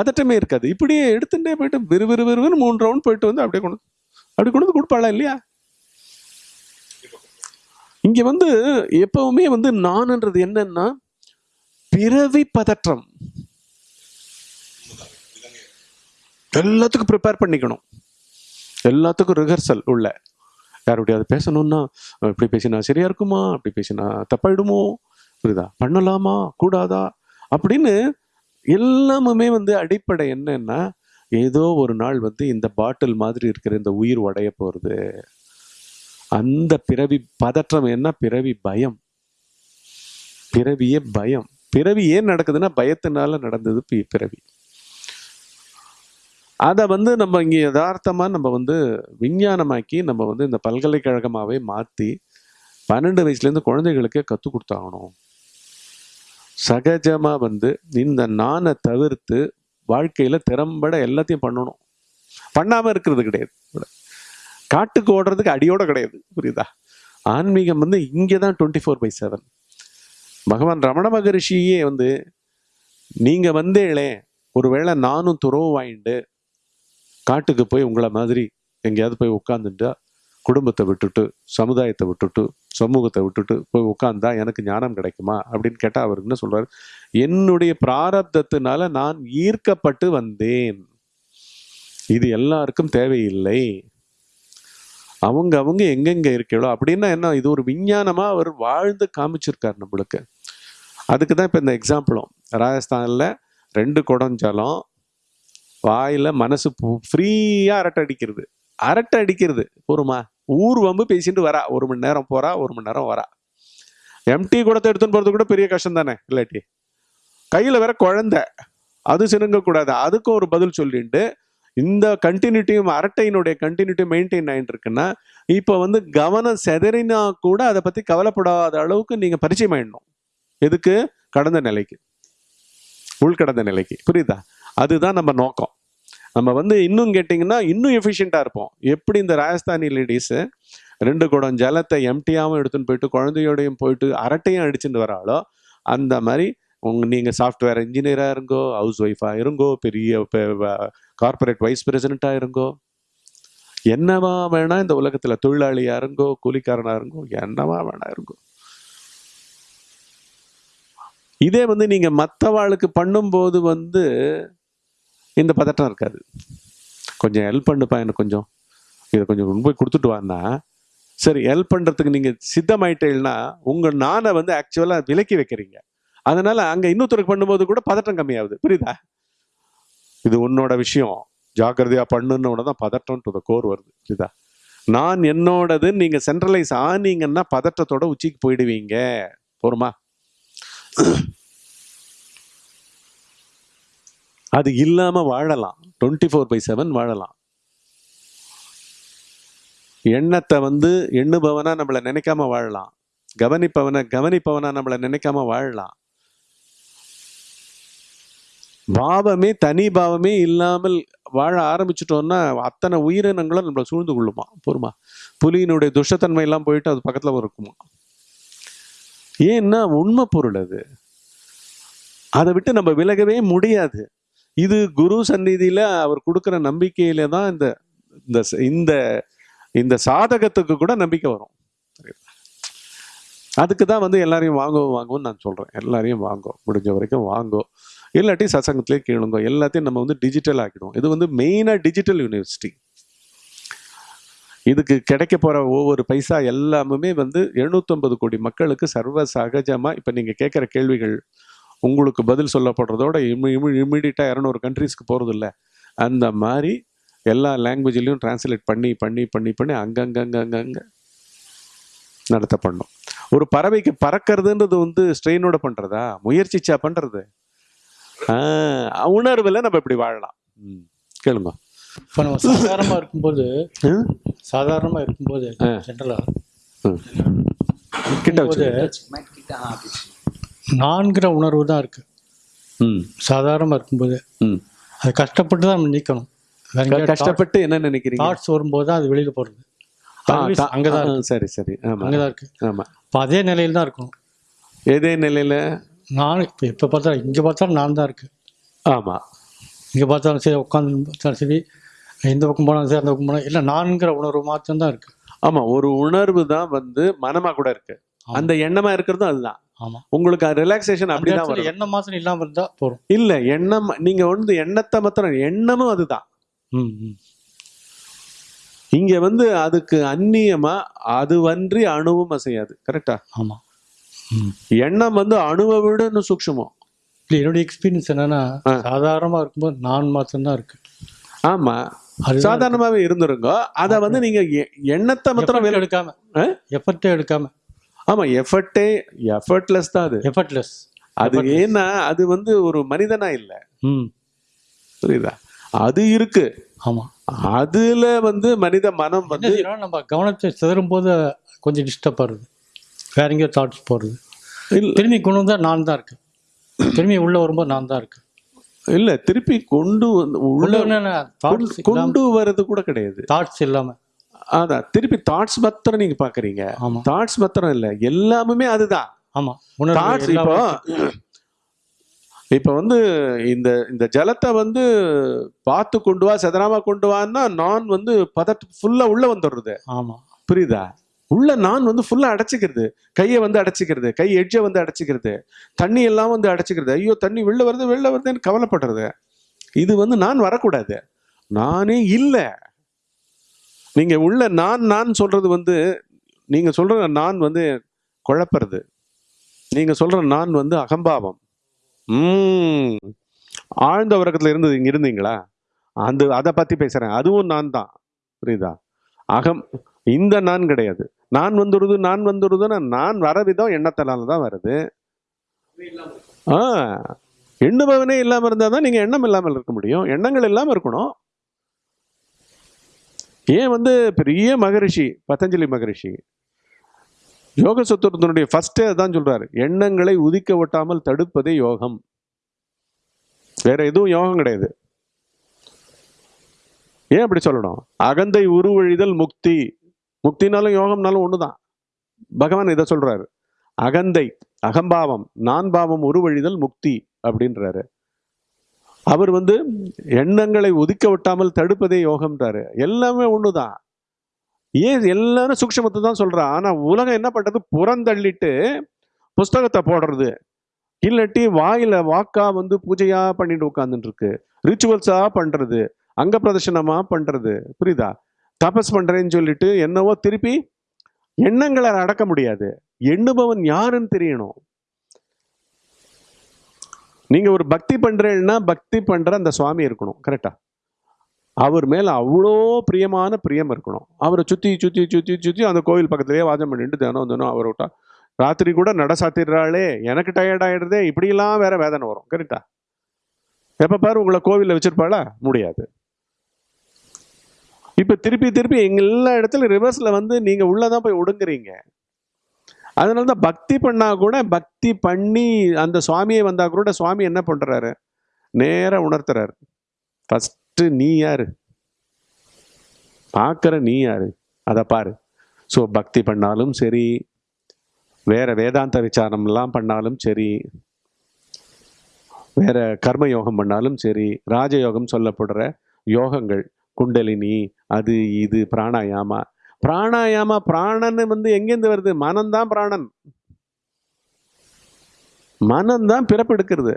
பதட்டமே இருக்காது. இப்படியே எடுத்துட்டே போயிட்டு விறு விறு விறுவிறு மூணு ரவுண்ட் போயிட்டு வந்து அப்படியே கொண்டு அப்படி கொண்டு வந்து கொடுப்பாளா இல்லையா? இங்க வந்து எப்பவுமே வந்து நான்ன்றது என்னன்னா பிறவி பதற்றம். எல்லாத்துக்கும் ப்ரிப்பேர் பண்ணிக்கணும். எல்லாத்துக்கும் ரிஹர்சல் உள்ள. யாருடையாவது பேசணும்னா இப்படி பேசினா சரியா இருக்குமா? அப்படி பேசினா தப்பாயிடுமோ? புரியுதா? பண்ணலாமா? கூடாதா? அப்படின்னு எல்லாமுமே வந்து அடிப்படை என்னன்னா ஏதோ ஒரு நாள் வந்து இந்த பாட்டில் மாதிரி இருக்கிற இந்த உயிர் உடைய போகிறது அந்த பிறவி பதற்றம் என்ன? பிறவி பயம். பிறவியே பயம். பிறவி ஏன் நடக்குதுன்னா பயத்தினால நடந்தது பி- பிறவி. அதை வந்து நம்ம இங்கே யதார்த்தமாக நம்ம வந்து விஞ்ஞானமாக்கி நம்ம வந்து இந்த பல்கலைக்கழகமாகவே மாற்றி பன்னெண்டு வயசுலேருந்து குழந்தைகளுக்கே கற்றுக் கொடுத்தாகணும். சகஜமாக வந்து இந்த நானை தவிர்த்து வாழ்க்கையில் திறம்பட எல்லாத்தையும் பண்ணணும். பண்ணாமல் இருக்கிறது கிடையாது. காட்டுக்கு ஓடுறதுக்கு அடியோட கிடையாது. புரியுதா? ஆன்மீகம் வந்து இங்கே தான் டுவெண்ட்டி ஃபோர் பை செவன் பகவான் ரமண மகரிஷியே வந்து நீங்கள் வந்தேளே ஒருவேளை நானும் துறவு வாங்கிட்டு காட்டுக்கு போய் உங்களை மாதிரி எங்கேயாவது போய் உட்காந்துட்டா குடும்பத்தை விட்டுட்டு சமுதாயத்தை விட்டுட்டு சமூகத்தை விட்டுட்டு போய் உட்காந்தா எனக்கு ஞானம் கிடைக்குமா? அப்படின்னு கேட்டால் அவர் என்ன சொல்கிறார் என்னுடைய பிராரப்தத்தினால நான் ஈர்க்கப்பட்டு வந்தேன். இது எல்லாருக்கும் தேவையில்லை. அவங்க அவங்க எங்கெங்க இருக்கீங்களோ? அப்படின்னா என்ன? இது ஒரு விஞ்ஞானமாக அவர் வாழ்ந்து காமிச்சிருக்கார் நம்மளுக்கு. அதுக்கு தான் இப்போ இந்த எக்ஸாம்பிளும் ராஜஸ்தானில் ரெண்டு குடஞ்சலம் வாயில் மனசு ஃப்ரீயாக அரட்டை அடிக்கிறது. அரட்டை அடிக்கிறது. போருமா? ஊர் வம்பு பேசிட்டு வரா. ஒரு மணி நேரம் போறா ஒரு மணி நேரம் வரா. எம்டி கூடத்தை எடுத்துன்னு போறது கூட பெரிய கஷ்டம் தானே இல்லாட்டி? கையில வேற குழந்தை. அது சினுங்கக்கூடாது. அதுக்கும் ஒரு பதில் சொல்லிட்டு இந்த கண்டினியூட்டியும் அரட்டையினுடைய கண்டினியூட்டி மெயின்டைன் ஆகிட்டு இருக்குன்னா இப்போ வந்து கவனம் செதறினா கூட அதை பற்றி கவலைப்படாத அளவுக்கு நீங்கள் பரிச்சயம் ஆயிடணும். எதுக்கு? கடந்த நிலைக்கு. உள்கடந்த நிலைக்கு. புரியுதா? அதுதான் நம்ம நோக்கம். நம்ம வந்து இன்னும் கேட்டிங்கன்னா இன்னும் எஃபிஷியண்ட்டாக இருப்போம். எப்படி இந்த ராஜஸ்தானி லேடிஸு ரெண்டு குடம் ஜலத்தை எம்டியாகவும் எடுத்துன்னு போயிட்டு குழந்தையோடையும் போயிட்டு அரட்டையும் அடிச்சுட்டு வராளோ அந்த மாதிரி உங்க நீங்கள் சாஃப்ட்வேர் இன்ஜினியராக இருங்கோ ஹவுஸ் ஒய்ஃபாக இருங்கோ பெரிய கார்ப்பரேட் வைஸ் பிரசிடெண்ட்டாக இருங்கோ என்னவா வேணா இந்த உலகத்தில் தொழிலாளியாக இருங்கோ கூலிக்காரனாக இருங்கோ என்னவா வேணா இருங்கோ. இதே வந்து நீங்கள் மற்றவாளுக்கு பண்ணும்போது வந்து இந்த பதட்டம் இருக்காது. கொஞ்சம் ஹெல்ப் பண்ணுப்பா எனக்கு கொஞ்சம். இதை கொஞ்சம் கொண்டு போய் கொடுத்துட்டு வான்னா. சரி ஹெல்ப் பண்ணுறதுக்கு நீங்கள் சித்தமாயிட்டீங்கன்னா உங்கள் நானை வந்து ஆக்சுவலாக விலக்கி வைக்கிறீங்க. அதனால் அங்கே இன்னொருத்தருக்கு பண்ணும்போது கூட பதட்டம் கம்மியாகுது. புரியுதா? இது உன்னோட விஷயம். ஜாக்கிரதையாக பண்ணுன்னு தான் பதட்டம் டு த கோர் வருது. புரியுதா? நான் என்னோடது நீங்கள் சென்ட்ரலைஸ் ஆனீங்கன்னா பதட்டத்தோட உச்சிக்கு போயிடுவீங்க. போருமா? அது இல்லாம வாழலாம். டுவெண்ட்டி ஃபோர் பை செவன் வாழலாம். எண்ணத்தை வந்து எண்ணுபவனா நம்மளை நினைக்காம வாழலாம். கவனிப்பவனை கவனிப்பவனா நம்மளை நினைக்காம வாழலாம். பாவமே தனி பாவமே இல்லாமல் வாழ ஆரம்பிச்சிட்டோம்னா அத்தனை உயிரினங்களும் நம்மளை சூழ்ந்து கொள்ளுமா? பொறுமா புலியினுடைய துஷ்டத்தன்மை எல்லாம் போயிட்டு அது பக்கத்துல இருக்குமா? ஏன்னா உண்மை பொருள் அது. அதை விட்டு நம்ம விலகவே முடியாது. இது குரு சந்நிதியில் அவர் கொடுக்குற நம்பிக்கையில தான் இந்த இந்த இந்த இந்த சாதகத்துக்கு கூட நம்பிக்கை வரும். அதுக்கு தான் வந்து எல்லாரையும் வாங்கோ வாங்குவோம்னு நான் சொல்கிறேன் எல்லாரையும் வாங்கோ. முடிஞ்ச வரைக்கும் வாங்கோ. இல்லாட்டி சசங்கத்திலே கேளுங்க எல்லாத்தையும் நம்ம வந்து டிஜிட்டல் ஆக்கிடுவோம். இது வந்து மெயினாக டிஜிட்டல் யூனிவர்சிட்டி இதுக்கு கிடைக்க போகிற ஒவ்வொரு பைசா எல்லாமுமே வந்து 750 கோடி மக்களுக்கு சர்வ சகஜமாக இப்போ நீங்கள் கேட்குற கேள்விகள் உங்களுக்கு பதில் சொல்லப்படுறதோட இம்மிடியட்டா இரநூறு கண்ட்ரீஸ்க்கு போறது இல்ல அந்த மாதிரி எல்லா லாங்குவேஜ்லையும் டிரான்ஸ்லேட் பண்ணி பண்ணி பண்ணி பண்ணி அங்கங்கங்கங்க நடத்தப்படணும். ஒரு பறவைக்கு பறக்கிறதுன்றது வந்து ஸ்ட்ரெயினோட பண்றதா? முயற்சிச்சா பண்றது? ஆஹ் உணர்வுல நம்ம இப்படி வாழலாம். ம். கேளுங்க. இப்போ நம்ம சாதாரணமாக இருக்கும்போது ம்? சாதாரணமாக இருக்கும்போது ஜென்ரலாக ம். கிட்ட வச்சு நான்கிற உணர்வு தான் இருக்கு. ம். சாதாரணமாக இருக்கும்போது. ம். அது கஷ்டப்பட்டு தான் நம்ம நீக்கணும். வேற கஷ்டப்பட்டு என்ன நினைக்கிறீங்க? தாட்ஸ் வரும்போது தான் அது வெளியில் போகிறது அங்கே தான் சரி சரி. ஆமா. அங்கே தான் இருக்கு. ஆமா. இப்போ அதே நிலையில் தான் இருக்கணும். எதே நிலையில? நான் இப்போ எப்போ பார்த்தாலும் இங்கே பார்த்தாலும் நான் தான் இருக்கு. ஆமா. இங்கே பார்த்தாலும் சரி உட்காந்து பார்த்தாலும் சரி இந்த பக்கம் போனாலும் சரி அந்த பக்கம் போனாலும் இல்லை நான்கிற உணர்வு மாத்திரம் தான் இருக்கு. ஆமா ஒரு உணர்வு தான் வந்து மனமா கூட இருக்கு. ஆமா. அந்த எண்ணமா இருக்கிறதும் அதுதான். உங்களுக்கு ரிலாக்ஸேஷன் அந்த அப்படிதான் வரும். என்ன மாத்திரம் இல்லாமல் இருந்தால் போதும். இல்ல எண்ணம் நீங்க வந்து எண்ணத்தை மாத்திரம் எண்ணமும் அதுதான். இங்க வந்து அதுக்கு அந்நியமா அதுவன்றி அணுவும் அசையாது கரெக்டா ஆமாம் ம். எண்ணம் வந்து அணுவை விட இன்னும் சூக்ஷமம் என்னுடைய எக்ஸ்பீரியன்ஸ் என்னன்னா ஆ. சாதாரணமாக இருக்கும்போது நான் மாத்திரம்தான் இருக்கு. ஆமா. அது சாதாரணமாவே இருந்துருங்க அத வந்து நீங்க எண்ணத்தை மாத்திரம் எடுக்காம? எஃபர்ட்டே எடுக்காம. ஆமா எஃபர்ட்டே எஃபர்ட்லெஸ் தான் அது. எஃபர்ட்லெஸ் அது. ஏன்னா அது வந்து ஒரு மனிதனா இல்ல. ம். புரியுதா? அது இருக்கு. ஆமாம் அதுல வந்து மனித மனம் வந்து நம்ம கவனத்தை சிதறும் போது கொஞ்சம் டிஸ்டர்ப் ஆகுது. வேற எங்கேயோ தாட்ஸ் போகிறது இல்ல. திரும்பி கொண்டு வந்தால் நான் தான் இருக்கு திரும்பி உள்ள வரும்போது நான் தான் இருக்கு இல்ல திருப்பி கொண்டு வந்து உள்ள கொண்டு- வர்றது கூட கிடையாது. தாட்ஸ் இல்லாம. அதான் திருப்பி தாட்ஸ் மாத்திரம் நீங்க பாக்குறீங்க. தாட்ஸ் மாத்திரம் இல்ல எல்லாமே அதுதான். ஆமா தாட்ஸ் இப்போ இப்ப வந்து இந்த இந்த ஜலத்தை வந்து பார்த்து கொண்டு வா செதறாம கொண்டு வான்னா நான் வந்து பதட்டு ஃபுல்லா உள்ள வந்துடுறது. ஆமா. புரியுதா? உள்ள நான் வந்து ஃபுல்லா அடைச்சிக்கிறது. கையை வந்து அடைச்சிக்கிறது. கை எட்ஜை வந்து அடைச்சிக்கிறது. தண்ணி எல்லாம் வந்து அடைச்சிக்கிறது. ஐயோ தண்ணி வெளில வருது வெளில வருதுன்னு கவலைப்படுறது. இது வந்து நான் வரக்கூடாது. நானே இல்லை. நீங்கள் உள்ள நான் நான் சொல்கிறது வந்து நீங்கள் சொல்கிற நான் வந்து குழப்பறது. நீங்கள் சொல்கிற நான் வந்து அகம்பாவம். ஆழ்ந்த உறக்கத்தில் இருந்தது இங்கே இருந்தீங்களா? அந்த அதை பற்றி பேசுகிறேன் அதுவும் நான் தான். புரியுதா? அகம் இந்த நான் கிடையாது. நான் வந்துடுது நான் வந்துடுதுன்னா நான் வர விதம் எண்ணத்தினால தான் வருது. ஆ. எண்ணுபவனே இல்லாமல் இருந்தால் தான் நீங்கள் எண்ணம் இல்லாமல் இருக்க முடியும். எண்ணங்கள் இல்லாமல் இருக்கணும். ஏன் வந்து பெரிய மகரிஷி பதஞ்சலி மகரிஷி? யோக சத்துவத்தினுடைய ஃபஸ்ட்டே அதான் சொல்கிறார் எண்ணங்களை உதிக்க ஒட்டாமல் தடுப்பதே யோகம். வேற எதுவும் யோகம் கிடையாது. ஏன் அப்படி சொல்லணும்? அகந்தை உருவழிதல் முக்தி. முக்தினாலும் யோகம்னாலும் ஒன்று தான் பகவான் இதை சொல்கிறாரு அகந்தை அகம்பாவம் நான் பாவம் உருவழிதல் முக்தி அப்படின்றாரு. அவர் வந்து எண்ணங்களை ஒதுக்க விட்டாமல் தடுப்பதே யோகம்ன்றாரு. எல்லாமே ஒண்ணுதான். ஏன் எல்லாரும் சூக்ஷமத்தை தான் சொல்கிறா ஆனால் உலகம் என்ன பண்ணுறது புறந்தள்ளிட்டு புஸ்தகத்தை போடுறது. இல்லாட்டி வாயில் வாக்கா வந்து பூஜையாக பண்ணிட்டு உட்காந்துட்டுருக்கு ரிச்சுவல்ஸாக பண்ணுறது அங்க பிரதர்ஷனமாக பண்ணுறது புரியுதா? தபஸ் பண்ணுறேன்னு சொல்லிட்டு என்னவோ திருப்பி எண்ணங்களை அடக்க முடியாது. எண்ணுபவன் யாருன்னு தெரியணும். நீங்கள் ஒரு பக்தி பண்ணுறேன்னா பக்தி பண்ணுற அந்த சுவாமி இருக்கணும் கரெக்டாக அவர் மேலே அவ்வளோ பிரியமான பிரியம் இருக்கணும். அவரை சுற்றி சுற்றி சுத்தி சுற்றி அந்த கோவில் பக்கத்துலேயே வாதம் பண்ணிட்டு தினம் தினம் அவரை விட்டா ராத்திரி கூட நட சாத்திடுறாளே எனக்கு டயர்ட் ஆகிடுதே இப்படியெல்லாம் வேற வேதனை வரும் கரெக்டா எப்போ பாரு உங்களை கோவிலில் வச்சுருப்பாளா? முடியாது. இப்போ திருப்பி திருப்பி எங்கள் எல்லா இடத்துல ரிவர்ஸில் வந்து நீங்கள் உள்ளே தான் போய் ஒடுங்குறீங்க. அதனால தான் பக்தி பண்ணால் கூட பக்தி பண்ணி அந்த சுவாமியை வந்தால் கூட சுவாமி என்ன பண்ணுறாரு நேராக உணர்த்துறாரு. ஃபஸ்ட்டு நீ யார்? பார்க்குற நீ யார்? அதை பாரு. ஸோ பக்தி பண்ணாலும் சரி வேறு வேதாந்த விசாரம்லாம் பண்ணாலும் சரி வேறு கர்ம யோகம் பண்ணாலும் சரி ராஜயோகம் சொல்லப்படுற யோகங்கள் குண்டலினி அது இது பிராணாயாமா பிராணாயாமா பிராணன் வந்து எங்கேருந்து வருது? மனம்தான் பிராணன். மனம்தான் பிறப்பெடுக்கிறது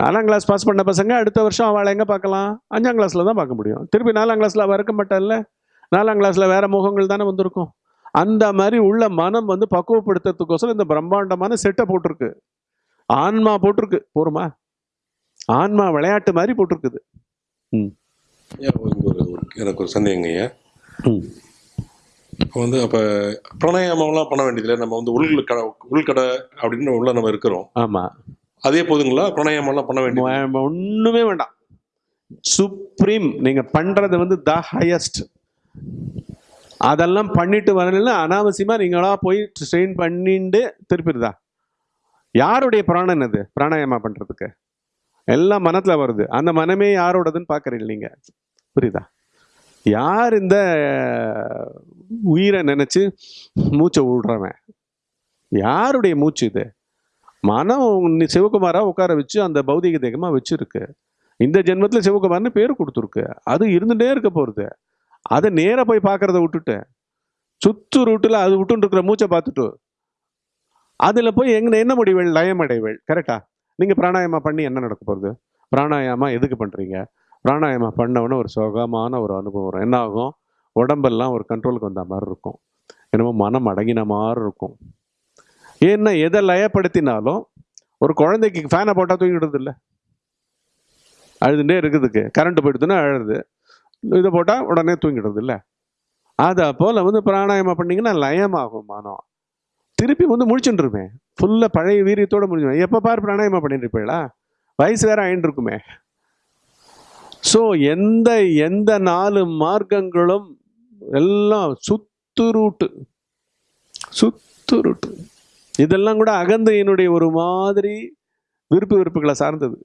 நாலாம் கிளாஸ் பாஸ் பண்ண பசங்க அடுத்த வருஷம் அவளை எங்கே பார்க்கலாம்? அஞ்சாம் கிளாஸில் தான் பார்க்க முடியும். திருப்பி நாலாம் கிளாஸில் அவள் இருக்க மாட்டாள்ல நாலாம் கிளாஸில் வேறு முகங்கள் தானே வந்திருக்கும். அந்த மாதிரி உள்ள மனம் வந்து பக்குவப்படுத்துறதுக்கோசரம் இந்த பிரம்மாண்டமான செட்டை போட்டிருக்கு. ஆன்மா போட்டிருக்கு. போருமா? ஆன்மா விளையாட்டு மாதிரி போட்டிருக்குது. ம். ஒரு எனக்கு ஒரு சந்தேகங்க ஐயா வந்து அப்போ பிராணாயாமம்லாம் பண்ண வேண்டியதில்லை. நம்ம வந்து உள்கடை உள்கடை அப்படின்னு உள்ள நம்ம இருக்கிறோம். ஆமா. அதே போதுங்களா? பிராணாயாமம்லாம் பண்ண வேண்டியது? ம- ஒண்ணுமே வேண்டாம். சுப்ரீம் நீங்க பண்றது வந்து த ஹையஸ்ட் அதெல்லாம் பண்ணிட்டு வரல அனாவசியமா நீங்களா போய் ஸ்ட்ரெயின் பண்ணிட்டு திருப்பிடுதா? யாருடைய பிராணன் அது? பிராணாயாமா பண்றதுக்கு? எல்லாம் மனத்துல வருது. அந்த மனமே யாரோடதுன்னு பாக்குறீங்க நீங்க? புரியுதா? யார் இந்த உயிரை நினச்சி மூச்சை விடுறவன் யாருடைய மூச்சு இது? மனம் சிவகுமாராக உட்கார வச்சு அந்த பௌதிக தேகமாக வச்சுருக்கு. இந்த ஜென்மத்தில் சிவகுமார்னு பேர் கொடுத்துருக்கு. அது இருந்துகிட்டே இருக்க போகிறது அதை நேராக போய் பார்க்குறத விட்டுட்டு சுத்து ரூட்டில் அது விட்டுன்னு இருக்கிற மூச்சை பார்த்துட்டு. அதில் போய் எங்க என்ன முடிவுகள் லயம் அடைவள் கரெக்டா நீங்கள் பிராணாயாமா பண்ணி என்ன நடக்க போகிறது பிராணாயாமா எதுக்கு பண்ணுறீங்க பிராணாயாமா பண்ணவொன்னே ஒரு சுகமான ஒரு அனுபவம் வரும். என்ன ஆகும்? உடம்பெல்லாம் ஒரு கண்ட்ரோலுக்கு வந்த மாதிரி இருக்கும். என்னமோ மனம் அடங்கின மாதிரி இருக்கும். ஏன்னா எதை லயப்படுத்தினாலும் ஒரு குழந்தைக்கு ஃபேனை போட்டால் தூங்கிடுறது இல்லை. அழுதுண்டே இருக்குதுக்கு. கரண்ட் போயிடுதுன்னா அழுது. இதை போட்டால் உடனே தூங்கிடுறது இல்லை. அதை போல் வந்து பிராணாயமம் பண்ணீங்கன்னா லயமாகும் மனம். திருப்பி வந்து முழிச்சுட்டுருமே ஃபுல்லாக பழைய வீரியத்தோடு முடிஞ்சிடும் எப்போ பாரு பிராணாயமம் பண்ணிட்டு இருப்பீங்களா? வயசு வேற ஆயின்னு இருக்குமே ஸோ எந்த எந்த நாலு மார்க்கங்களும் எல்லாம் சுத்து ரூட்டு. சுத்து ரூட்டு. இதெல்லாம் கூட அகந்தையினுடைய ஒரு மாதிரி விருப்பு விருப்புகளை சார்ந்தது.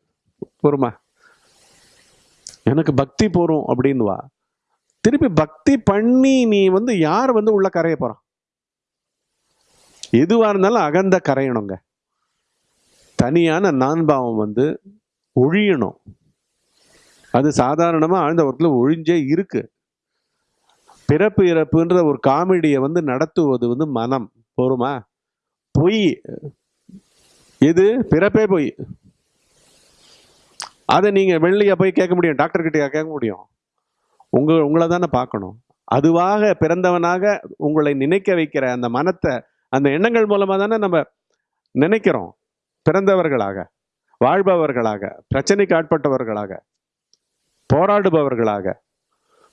பொறுமா. எனக்கு பக்தி போகிறோம் அப்படின்வா திருப்பி பக்தி பண்ணி நீ வந்து யார் வந்து உள்ள கரைய போகிறான் எதுவாக இருந்தாலும் அகந்த கரையணுங்க. தனியான நான்பாவம் வந்து ஒழியணும். அது சாதாரணமாக ஆழ்ந்த ஒர்க்கில் ஒழிஞ்சே இருக்கு. பிறப்பு இறப்புன்ற ஒரு காமெடியை வந்து நடத்துவது வந்து மனம். போருமா? பொய். இது பிறப்பே பொய். அதை நீங்கள் வெள்ளியாக போய் கேட்க முடியும். டாக்டர் கிட்டே கேட்க முடியும். உங்க உங்களை தானே பார்க்கணும். அதுவாக பிறந்தவனாக உங்களை நினைக்க வைக்கிற அந்த மனத்தை அந்த எண்ணங்கள் மூலமாக தானே நம்ம நினைக்கிறோம். பிறந்தவர்களாக வாழ்பவர்களாக பிரச்சனைக்கு ஆட்பட்டவர்களாக. போராடுபவர்களாக.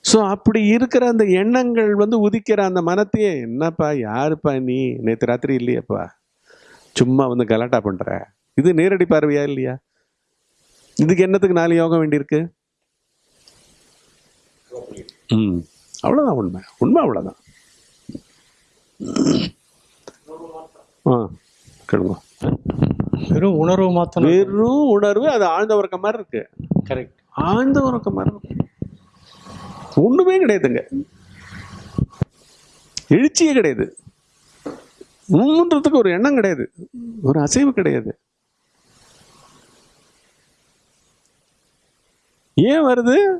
ஸோ அப்படி இருக்கிற அந்த எண்ணங்கள் வந்து உதிக்கிற அந்த மனத்தையே என்னப்பா யாருப்பா நீ? நேற்று ராத்திரி இல்லையேப்பா. சும்மா வந்து கலாட்டா பண்ற. இது நேரடி பார்வையா இல்லையா? இதுக்கு என்னத்துக்கு நாலு யோகம் வேண்டியிருக்கு? ம். அவ்வளோதான் உண்மை. உண்மை அவ்வளோதான் ஆ கேளுங்க. வெறும் உணர்வு மாத்திரம். வெறும் உணர்வு அது ஆழ்ந்த உறக்கம் மாதிரி இருக்கு. கரெக்ட் ஆழ்ந்த உறக்கம் மரணம். ஒன்றுமே கிடையாதுங்க. எழுச்சியே கிடையாது. ஊன்றதுக்கு ஒரு எண்ணம் கிடையாது. ஒரு அசைவு கிடையாது. ஏன் வருது?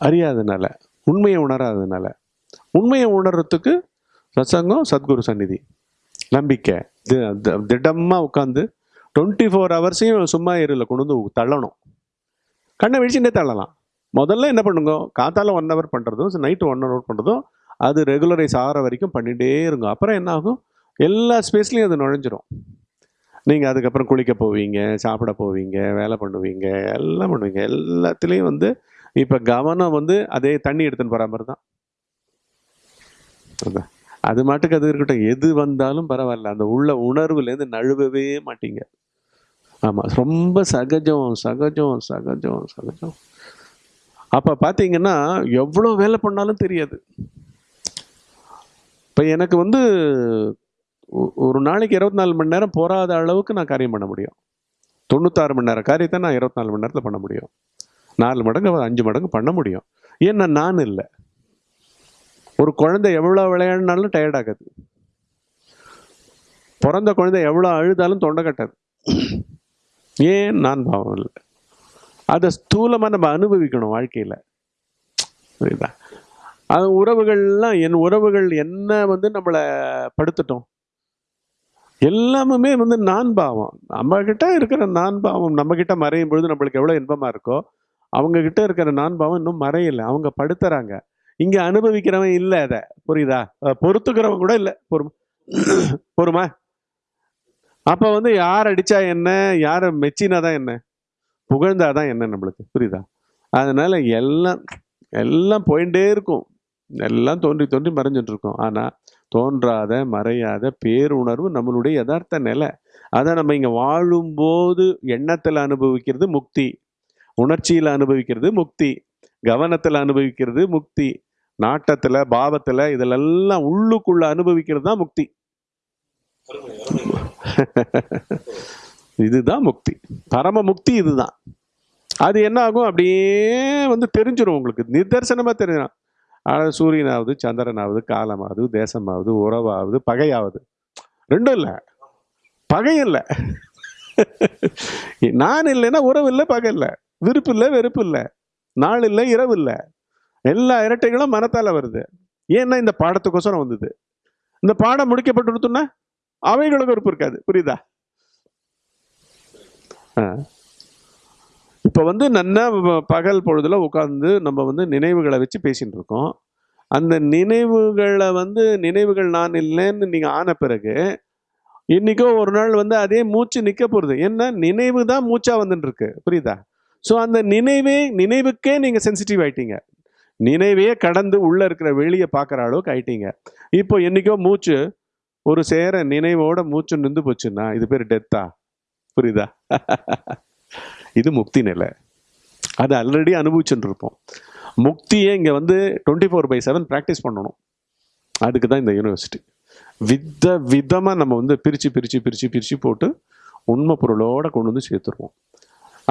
அறியாதனால உண்மையை உணராதனால உண்மையை உணர்றதுக்கு சத்சங்கம் சத்குரு சந்நிதி. நம்பிக்கை. திடமாக உட்காந்து டுவெண்ட்டி ஃபோர் ஹவர்ஸையும் சும்மா ஏரியில் கொண்டு வந்து தள்ளணும். கண்ணை விழிச்சுட்டே தள்ளலாம். முதல்ல என்ன பண்ணுங்க? காத்தால ஒன் ஹவர் பண்ணுறதும் நைட்டு ஒன் ஹவர் பண்ணுறதும் அது ரெகுலரைஸ் ஆகிற வரைக்கும் பண்ணிகிட்டே இருங்க. அப்புறம் என்ன ஆகும்? எல்லா ஸ்பேஸ்லேயும் அது நுழைஞ்சிரும். நீங்கள் அதுக்கப்புறம் குளிக்க போவீங்க சாப்பிட போவீங்க வேலை பண்ணுவீங்க எல்லாம் பண்ணுவீங்க. எல்லாத்துலேயும் வந்து இப்போ கவனம் வந்து அதே தண்ணி எடுத்துன்னு போகிற மாதிரி தான். அது மாட்டுக்கு அது இருக்கட்டும். எது வந்தாலும் பரவாயில்ல. அந்த உள்ள உணர்வுலேருந்து நழுவவே மாட்டீங்க. ஆமாம் ரொம்ப சகஜம் சகஜம் சகஜம் சகஜம். அப்போ பார்த்தீங்கன்னா எவ்வளோ வேலை பண்ணாலும் தெரியாது. இப்போ எனக்கு வந்து ஒரு நாளைக்கு இருபத்தி நாலு மணி நேரம் போராத அளவுக்கு நான் காரியம் பண்ண முடியும். தொண்ணூத்தாறு மணி நேரம் காரியத்தை நான் இருபத்தி நாலு மணி நேரத்தில் பண்ண முடியும். நாலு மடங்கு அஞ்சு மடங்கு பண்ண முடியும். ஏன்னா நான் இல்லை. ஒரு குழந்தை எவ்வளோ விளையாடினாலும் டயர்ட் ஆகாது. பிறந்த குழந்தை எவ்வளோ அழுதாலும் தொண்டை கட்டாது. ஏன் நான் பாவம் இல்லை? அதை ஸ்தூலமாக நம்ம அனுபவிக்கணும் வாழ்க்கையில். புரியுதா? அது உறவுகள்லாம் என் உறவுகள் என்ன வந்து நம்மளை படுத்துட்டோம்? எல்லாமுமே வந்து நான் பாவம். நம்மக்கிட்ட இருக்கிற நான் பாவம் நம்மக்கிட்ட மறையும் பொழுது நம்மளுக்கு எவ்வளோ இன்பமாக இருக்கோ அவங்கக்கிட்ட இருக்கிற நான் பாவம் இன்னும் மறையலை. அவங்க படுத்துறாங்க. இங்கே அனுபவிக்கிறவன் இல்லை அதை. புரியுதா? அஹ் பொறுத்துக்கிறவன் கூட இல்லை. பொறுமா பொறுமா. அப்போ வந்து யார் அடித்தா என்ன? யாரை மெச்சினா தான் என்ன? புகழ்ந்தா தான் என்ன நம்மளுக்கு? புரியுதா? அதனால் எல்லாம் எல்லாம் போயிட்டே இருக்கும். எல்லாம் தோன்றி தோன்றி மறைஞ்சிட்டு ஆனால் தோன்றாத மறையாத பேருணர்வு நம்மளுடைய யதார்த்த நிலை. அதை நம்ம இங்கே வாழும்போது எண்ணத்தில் அனுபவிக்கிறது முக்தி. உணர்ச்சியில் அனுபவிக்கிறது முக்தி. கவனத்தில் அனுபவிக்கிறது முக்தி. நாட்டத்தில் பாவத்தில் இதிலெல்லாம் உள்ளுக்குள்ளே அனுபவிக்கிறது தான் முக்தி. இதுதான் முக்தி. பரம முக்தி இதுதான். அது என்ன ஆகும் அப்படியே வந்து தெரிஞ்சிடும் உங்களுக்கு. நிதர்சனமா தெரிஞ்சிடும் ஆனால் சூரியனாவது சந்திரனாவது காலமாவது தேசமாவது உறவாவது பகையாவது. ரெண்டும் இல்லை. பகை இல்லை. நான் இல்லைன்னா உறவு இல்லை பகை இல்லை. விருப்பு இல்லை வெறுப்பு இல்லை. நாள் இல்லை இரவு இல்லை. எல்லா இரட்டைகளும் மனத்தால் வருது. ஏன்னா இந்த பாடத்துக்கோசரம் வந்தது. இந்த பாடம் முடிக்கப்பட்டு அவைகளுக்கு விருப்பம் இருக்காது. புரியுதா? ஆ. வந்து நன்னா பகல் பொழுதில் உட்காந்து நம்ம வந்து நினைவுகளை வச்சு பேசிகிட்டு இருக்கோம். அந்த நினைவுகளை வந்து நினைவுகள் நான் இல்லைன்னு நீங்கள் ஆன பிறகு இன்னைக்கோ ஒரு நாள் வந்து அதே மூச்சு நிற்க போகிறது ஏன்னா நினைவு தான் மூச்சாக வந்துட்டுருக்கு புரியுதா? ஸோ அந்த நினைவே நினைவுக்கே நீங்கள் சென்சிட்டிவ் ஆயிட்டீங்க. நினைவையே கடந்து உள்ளே இருக்கிற வெளியே பார்க்குற அளவுக்கு ஆயிட்டீங்க. இப்போ என்னைக்கோ மூச்சு ஒரு சேர நினைவோட மூச்சு நின்று போச்சுன்னா இது பேர் டெத்தா புரியுதா? இது முக்தி நிலை. அது ஆல்ரெடி அனுபவிச்சுட்டு இருப்போம் முக்தியை இங்கே வந்து twenty four by seven practice பண்ணணும். அதுக்கு தான் இந்த யூனிவர்சிட்டி வித விதமாக நம்ம வந்து பிரித்து பிரித்து பிரித்து பிரித்து போட்டு உண்மை பொருளோட கொண்டு வந்து சேர்த்துருவோம்.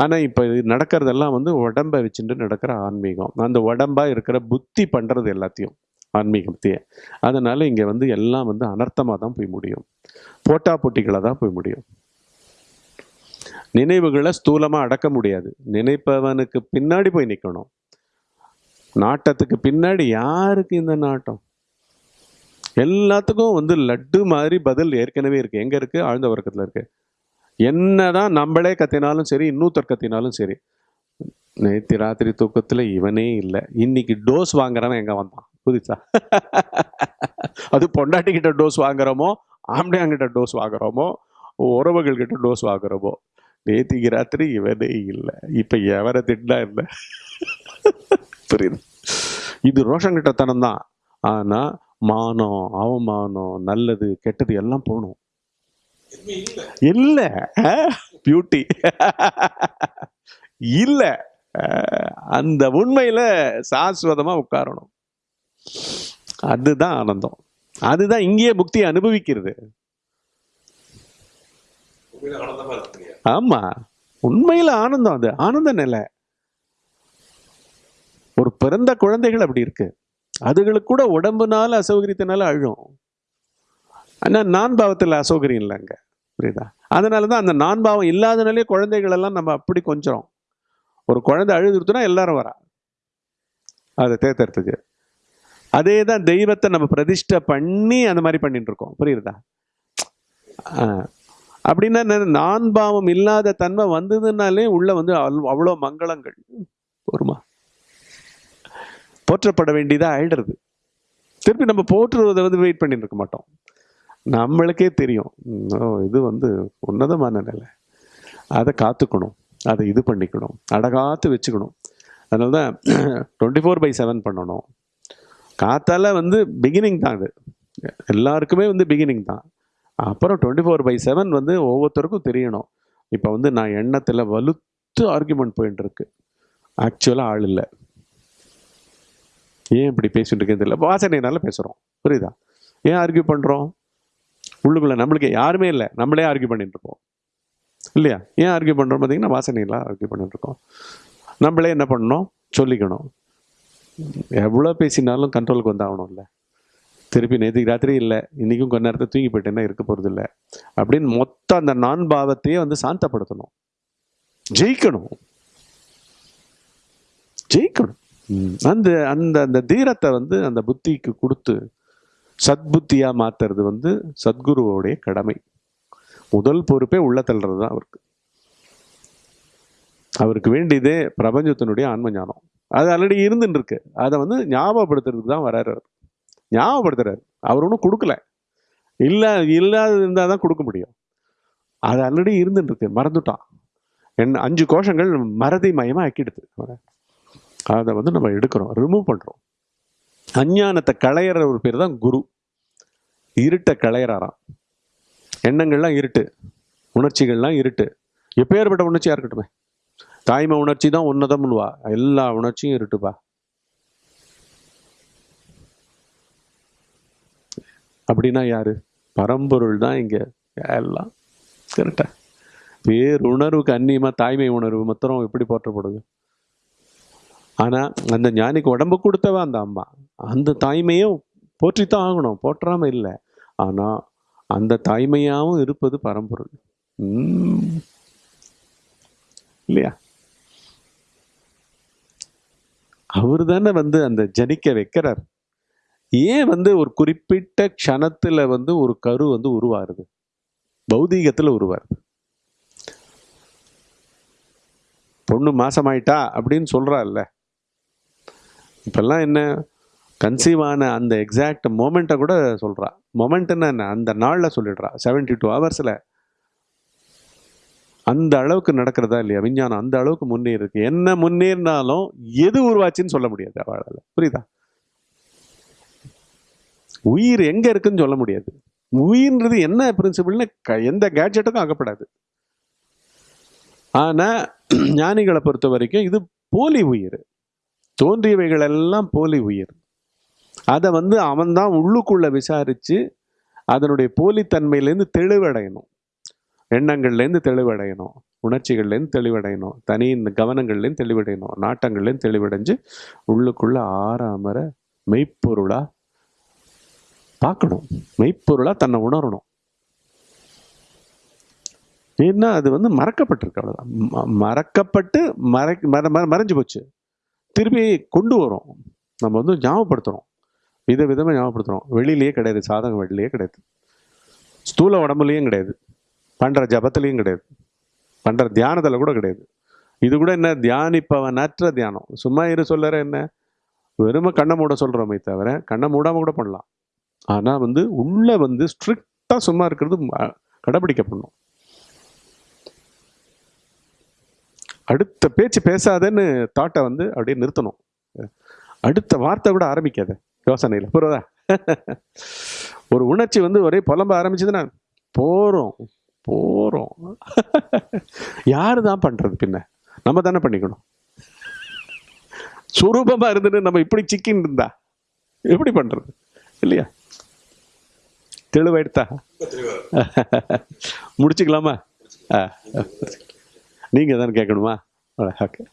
ஆனால் இப்போ இது நடக்கிறதெல்லாம் வந்து உடம்பை வச்சுட்டு நடக்கிற ஆன்மீகம். அந்த உடம்பா இருக்கிற புத்தி பண்ணுறது எல்லாத்தையும். ஆன்மீகத்தையே அதனால் இங்கே வந்து எல்லாம் வந்து அனர்த்தமாக தான் போய் முடியும். போட்டா போட்டிகளாக தான் போய் முடியும். நினைவுகளை ஸ்தூலமாக அடக்க முடியாது. நினைப்பவனுக்கு பின்னாடி போய் நிற்கணும் நாட்டத்துக்கு பின்னாடி யாருக்கு இந்த நாட்டம்? எல்லாத்துக்கும் வந்து லட்டு மாதிரி பதில் ஏற்கனவே இருக்குது எங்கே இருக்குது ஆழ்ந்த வர்க்கத்தில் இருக்குது என்னதான் நம்மளே கத்தினாலும் சரி இன்னொருத்தர் கத்தினாலும் சரி நேற்று ராத்திரி தூக்கத்தில் இவனே இல்லை. இன்னைக்கு டோஸ் வாங்குறவன் எங்கே வந்தான்? புதுசா அது பொண்டாட்டிக்கிட்ட டோஸ் வாங்குறோமோ ஆம்பளையாங்கிட்ட டோஸ் வாங்குறோமோ உறவுகள்கிட்ட டோஸ் வாங்குறோமோ நேத்திக்கு ராத்திரி இவனே இல்லை. இப்போ எவரை திட்டினா இல்லை புரியுது? இது ரோஷங்கிட்டத்தனம் தான் ஆனால் மானம் அவமானம் நல்லது கெட்டது எல்லாம் போகணும். இல்லை பியூட்டி இல்லை அந்த உண்மையில் சாஸ்வதமாக உட்காரணும். அதுதான் ஆனந்தம். அதுதான் இங்கேயே முக்தியை அனுபவிக்கிறது. ஆமா. உண்மையில ஆனந்தம் அது. ஆனந்த நிலை. ஒரு பிறந்த குழந்தைகள் அப்படி இருக்கு. அதுகளுக்கு கூட உடம்புனால அசௌகரியத்தினால அழும். ஆனா நான் பாவத்தில் அசௌகரியம் இல்லைங்க. புரியுதா? அதனால தான் அந்த நான் பாவம் இல்லாதனாலே குழந்தைகள் எல்லாம் நம்ம அப்படி கொஞ்சம் ஒரு குழந்தை அழுதுருத்துனா எல்லாரும் வரா. அதை தேத்துறதுக்கு அதே தான் தெய்வத்தை நம்ம பிரதிஷ்டை பண்ணி அந்த மாதிரி பண்ணிட்டு இருக்கோம் புரியுதா அப்படின்னா நான் பாவம் இல்லாத தன்மை வந்ததுனாலே உள்ள வந்து அவ்வளோ மங்களங்கள். வருமா போற்றப்பட வேண்டியதாக ஆயிடுறது. திருப்பி நம்ம போற்றுவதை வந்து வெயிட் பண்ணிட்டு இருக்க மாட்டோம். நம்மளுக்கே தெரியும். ஓ, இது வந்து உன்னதமான நிலை. அதை காத்துக்கணும். அதை இது பண்ணிக்கணும். அடகாத்து வச்சுக்கணும். அதனால தான் டுவெண்ட்டி ஃபோர் பை செவன் பண்ணணும். காத்தால வந்து பிகினிங் தான் அது. எல்லாருக்குமே வந்து பிகினிங் தான். அப்புறம் டுவெண்ட்டி ஃபோர் பை செவன் வந்து ஒவ்வொருத்தருக்கும் தெரியணும். இப்போ வந்து நான் எண்ணத்தில் வலுத்து ஆர்குமெண்ட் போயிட்டு இருக்கு. ஆக்சுவலாக ஆள் இல்லை. ஏன் இப்படி பேசிட்டு இருக்கேன்னு தெரியல. வாசனைனால பேசுகிறோம் புரியுதா? ஏன் ஆர்கியூ பண்ணுறோம் உள்ளுக்குள்ள நம்மளுக்கு யாருமே இல்லை. நம்மளே ஆர்கியூ பண்ணிட்டு இருப்போம். இல்லையா? ஏன் ஆர்கியூ பண்ணுறோம் பார்த்தீங்கன்னா வாசனையெல்லாம் ஆர்கியூ பண்ணிட்டு இருக்கோம். நம்மளே என்ன பண்ணணும்? சொல்லிக்கணும். எவ்வளோ பேசினாலும் கண்ட்ரோலுக்கு வந்தாகணும்ல. திருப்பி நேற்றுக்கு ராத்திரி இல்லை இன்றைக்கும் கொஞ்ச நேரத்தை தூங்கி போயிட்டேன்னா இருக்க போகிறது இல்லை. அப்படின்னு மொத்தம் அந்த நான் பாவத்தையே வந்து சாந்தப்படுத்தணும். ஜெயிக்கணும். ஜெயிக்கணும். அந்த அந்த அந்த தீரத்தை வந்து அந்த புத்திக்கு கொடுத்து சத்புத்தியாக மாற்றுறது வந்து சத்குருவோடைய கடமை. முதல் பொறுப்பே உள்ள தள்ளுறது தான் அவருக்கு. அவருக்கு வேண்டியதே பிரபஞ்சத்தினுடைய ஆன்ம ஞானம் அது ஆல்ரெடி இருந்துன்னு இருக்கு அதை வந்து ஞாபகப்படுத்துறதுக்கு தான் வராரு அவர். ஞாபகப்படுத்துறாரு. அவர் ஒன்றும் கொடுக்கல. இல்லை இல்லாத இருந்தால் தான் கொடுக்க முடியும். அது ஆல்ரெடி இருந்துட்டு இருக்கு மறந்துட்டான். என்ன அஞ்சு கோஷங்கள் மறதி மயமாக ஆக்கிடுது அதை வந்து நம்ம எடுக்கிறோம். ரிமூவ் பண்ணுறோம் அஞ்ஞானத்தை களையிற ஒரு பேர் தான் குரு. இருட்டை களையிறாராம். எண்ணங்கள்லாம் இருட்டு. உணர்ச்சிகள்லாம் இருட்டு. எப்பேற்பட்ட உணர்ச்சியாக இருக்கட்டுமே. தாய்மை உணர்ச்சி தான் உன்னதம்னுவா. எல்லா உணர்ச்சியும் இருட்டுப்பா. அப்படின்னா யாரு? பரம்பொருள் தான் இங்க. எல்லாம் கரெக்டா பேருணர்வுக்கு அந்நியமா தாய்மை உணர்வு மாத்திரம் எப்படி போற்றப்படுது? ஆனா அந்த ஞானிக்கு உடம்பு கொடுத்தவ அந்த அம்மா. அந்த தாய்மையும் போற்றித்தான் ஆகணும். போற்றாம இல்லை. ஆனா அந்த தாய்மையாவும் இருப்பது பரம்பொருள். உம். இல்லையா? அவர் தானே வந்து அந்த ஜனிக்க வைக்கிறார். ஏன் வந்து ஒரு குறிப்பிட்ட க்ஷணத்தில் வந்து ஒரு கரு வந்து உருவாருது? பௌதீகத்தில் உருவாருது. பொண்ணு மாசமாயிட்டா அப்படின்னு சொல்கிறாள்ல இப்பெல்லாம் என்ன? கன்சீவ் ஆன அந்த எக்ஸாக்ட் மொமெண்ட்டை கூட சொல்கிறா மொமெண்ட்னா என்ன? அந்த நாளில் சொல்லிடுறா. செவன்டி டூ ஹவர்ஸில் அந்த அளவுக்கு நடக்கிறதா இல்லையா விஞ்ஞானம்? அந்த அளவுக்கு முன்னேறி இருக்கு. என்ன முன்னேறினாலும் எது உருவாச்சுன்னு சொல்ல முடியாது அவளால். புரியுதா? உயிர் எங்க இருக்குன்னு சொல்ல முடியாது. உயிர்ன்றது என்ன பிரின்சிபிள்னு எந்த கேட்ஜெட்டுக்கும் ஆகப்படாது. ஆனா ஞானிகளை பொறுத்த வரைக்கும் இது போலி உயிர். தோன்றியவைகள் எல்லாம் போலி உயிர். அதை வந்து அவன்தான் உள்ளுக்குள்ள விசாரிச்சு அதனுடைய போலித்தன்மையிலேருந்து தெளிவடையணும். எண்ணங்கள்லேருந்து தெளிவடையணும். உணர்ச்சிகள்லேருந்து தெளிவடையணும். தனி இந்த கவனங்கள்லேருந்து தெளிவடையணும். நாட்டங்கள்லேருந்து தெளிவடைஞ்சு உள்ளுக்குள்ளே ஆறாமற மெய்ப்பொருளாக பார்க்கணும். மெய்ப்பொருளாக தன்னை உணரணும். ஏன்னா அது வந்து மறக்கப்பட்டிருக்கு அவ்வளோதான் ம- மறக்கப்பட்டு மறை மற மறைஞ்சு போச்சு. திருப்பி கொண்டு வரோம் நம்ம வந்து ஞாபகப்படுத்துகிறோம் வித விதமாக ஞாபகப்படுத்துகிறோம் வெளியிலேயே கிடையாது. சாதகம் வெளியிலேயே கிடையாது. ஸ்தூல உடம்புலையும் கிடையாது. பண்ணுற ஜபத்துலேயும் கிடையாது. பண்ணுற தியானத்தில் கூட கிடையாது. இது கூட என்ன? தியானிப்பவனற்ற தியானம். சும்மா இரு சொல்லற என்ன? வெறும கண்ணை மூட சொல்கிறோமே தவிர கண்ணை மூடாமல் கூட பண்ணலாம். ஆனால் வந்து உள்ள வந்து ஸ்ட்ரிக்டாக சும்மா இருக்கிறது ம- கடைபிடிக்கப்படணும். அடுத்த பேச்சு பேசாதேன்னு தாட்டை வந்து அப்படியே நிறுத்தணும். அடுத்த வார்த்தை கூட ஆரம்பிக்காத. யோசனையில். புரியுதா? ஒரு உணர்ச்சி வந்து ஒரே புலம்ப ஆரம்பிச்சதுன்னா போகிறோம் போகிறோம் யாரு தான் பண்ணுறது பின்ன? நம்ம தானே பண்ணிக்கணும். சுரூபமாக இருந்துட்டு நம்ம இப்படி சிக்கின்னு இருந்தா? எப்படி பண்ணுறது இல்லையா? தெளிவாயிடுதா முடிச்சுக்கலாமா? ஆ. நீங்கள் தானே கேட்கணுமா ஓகே.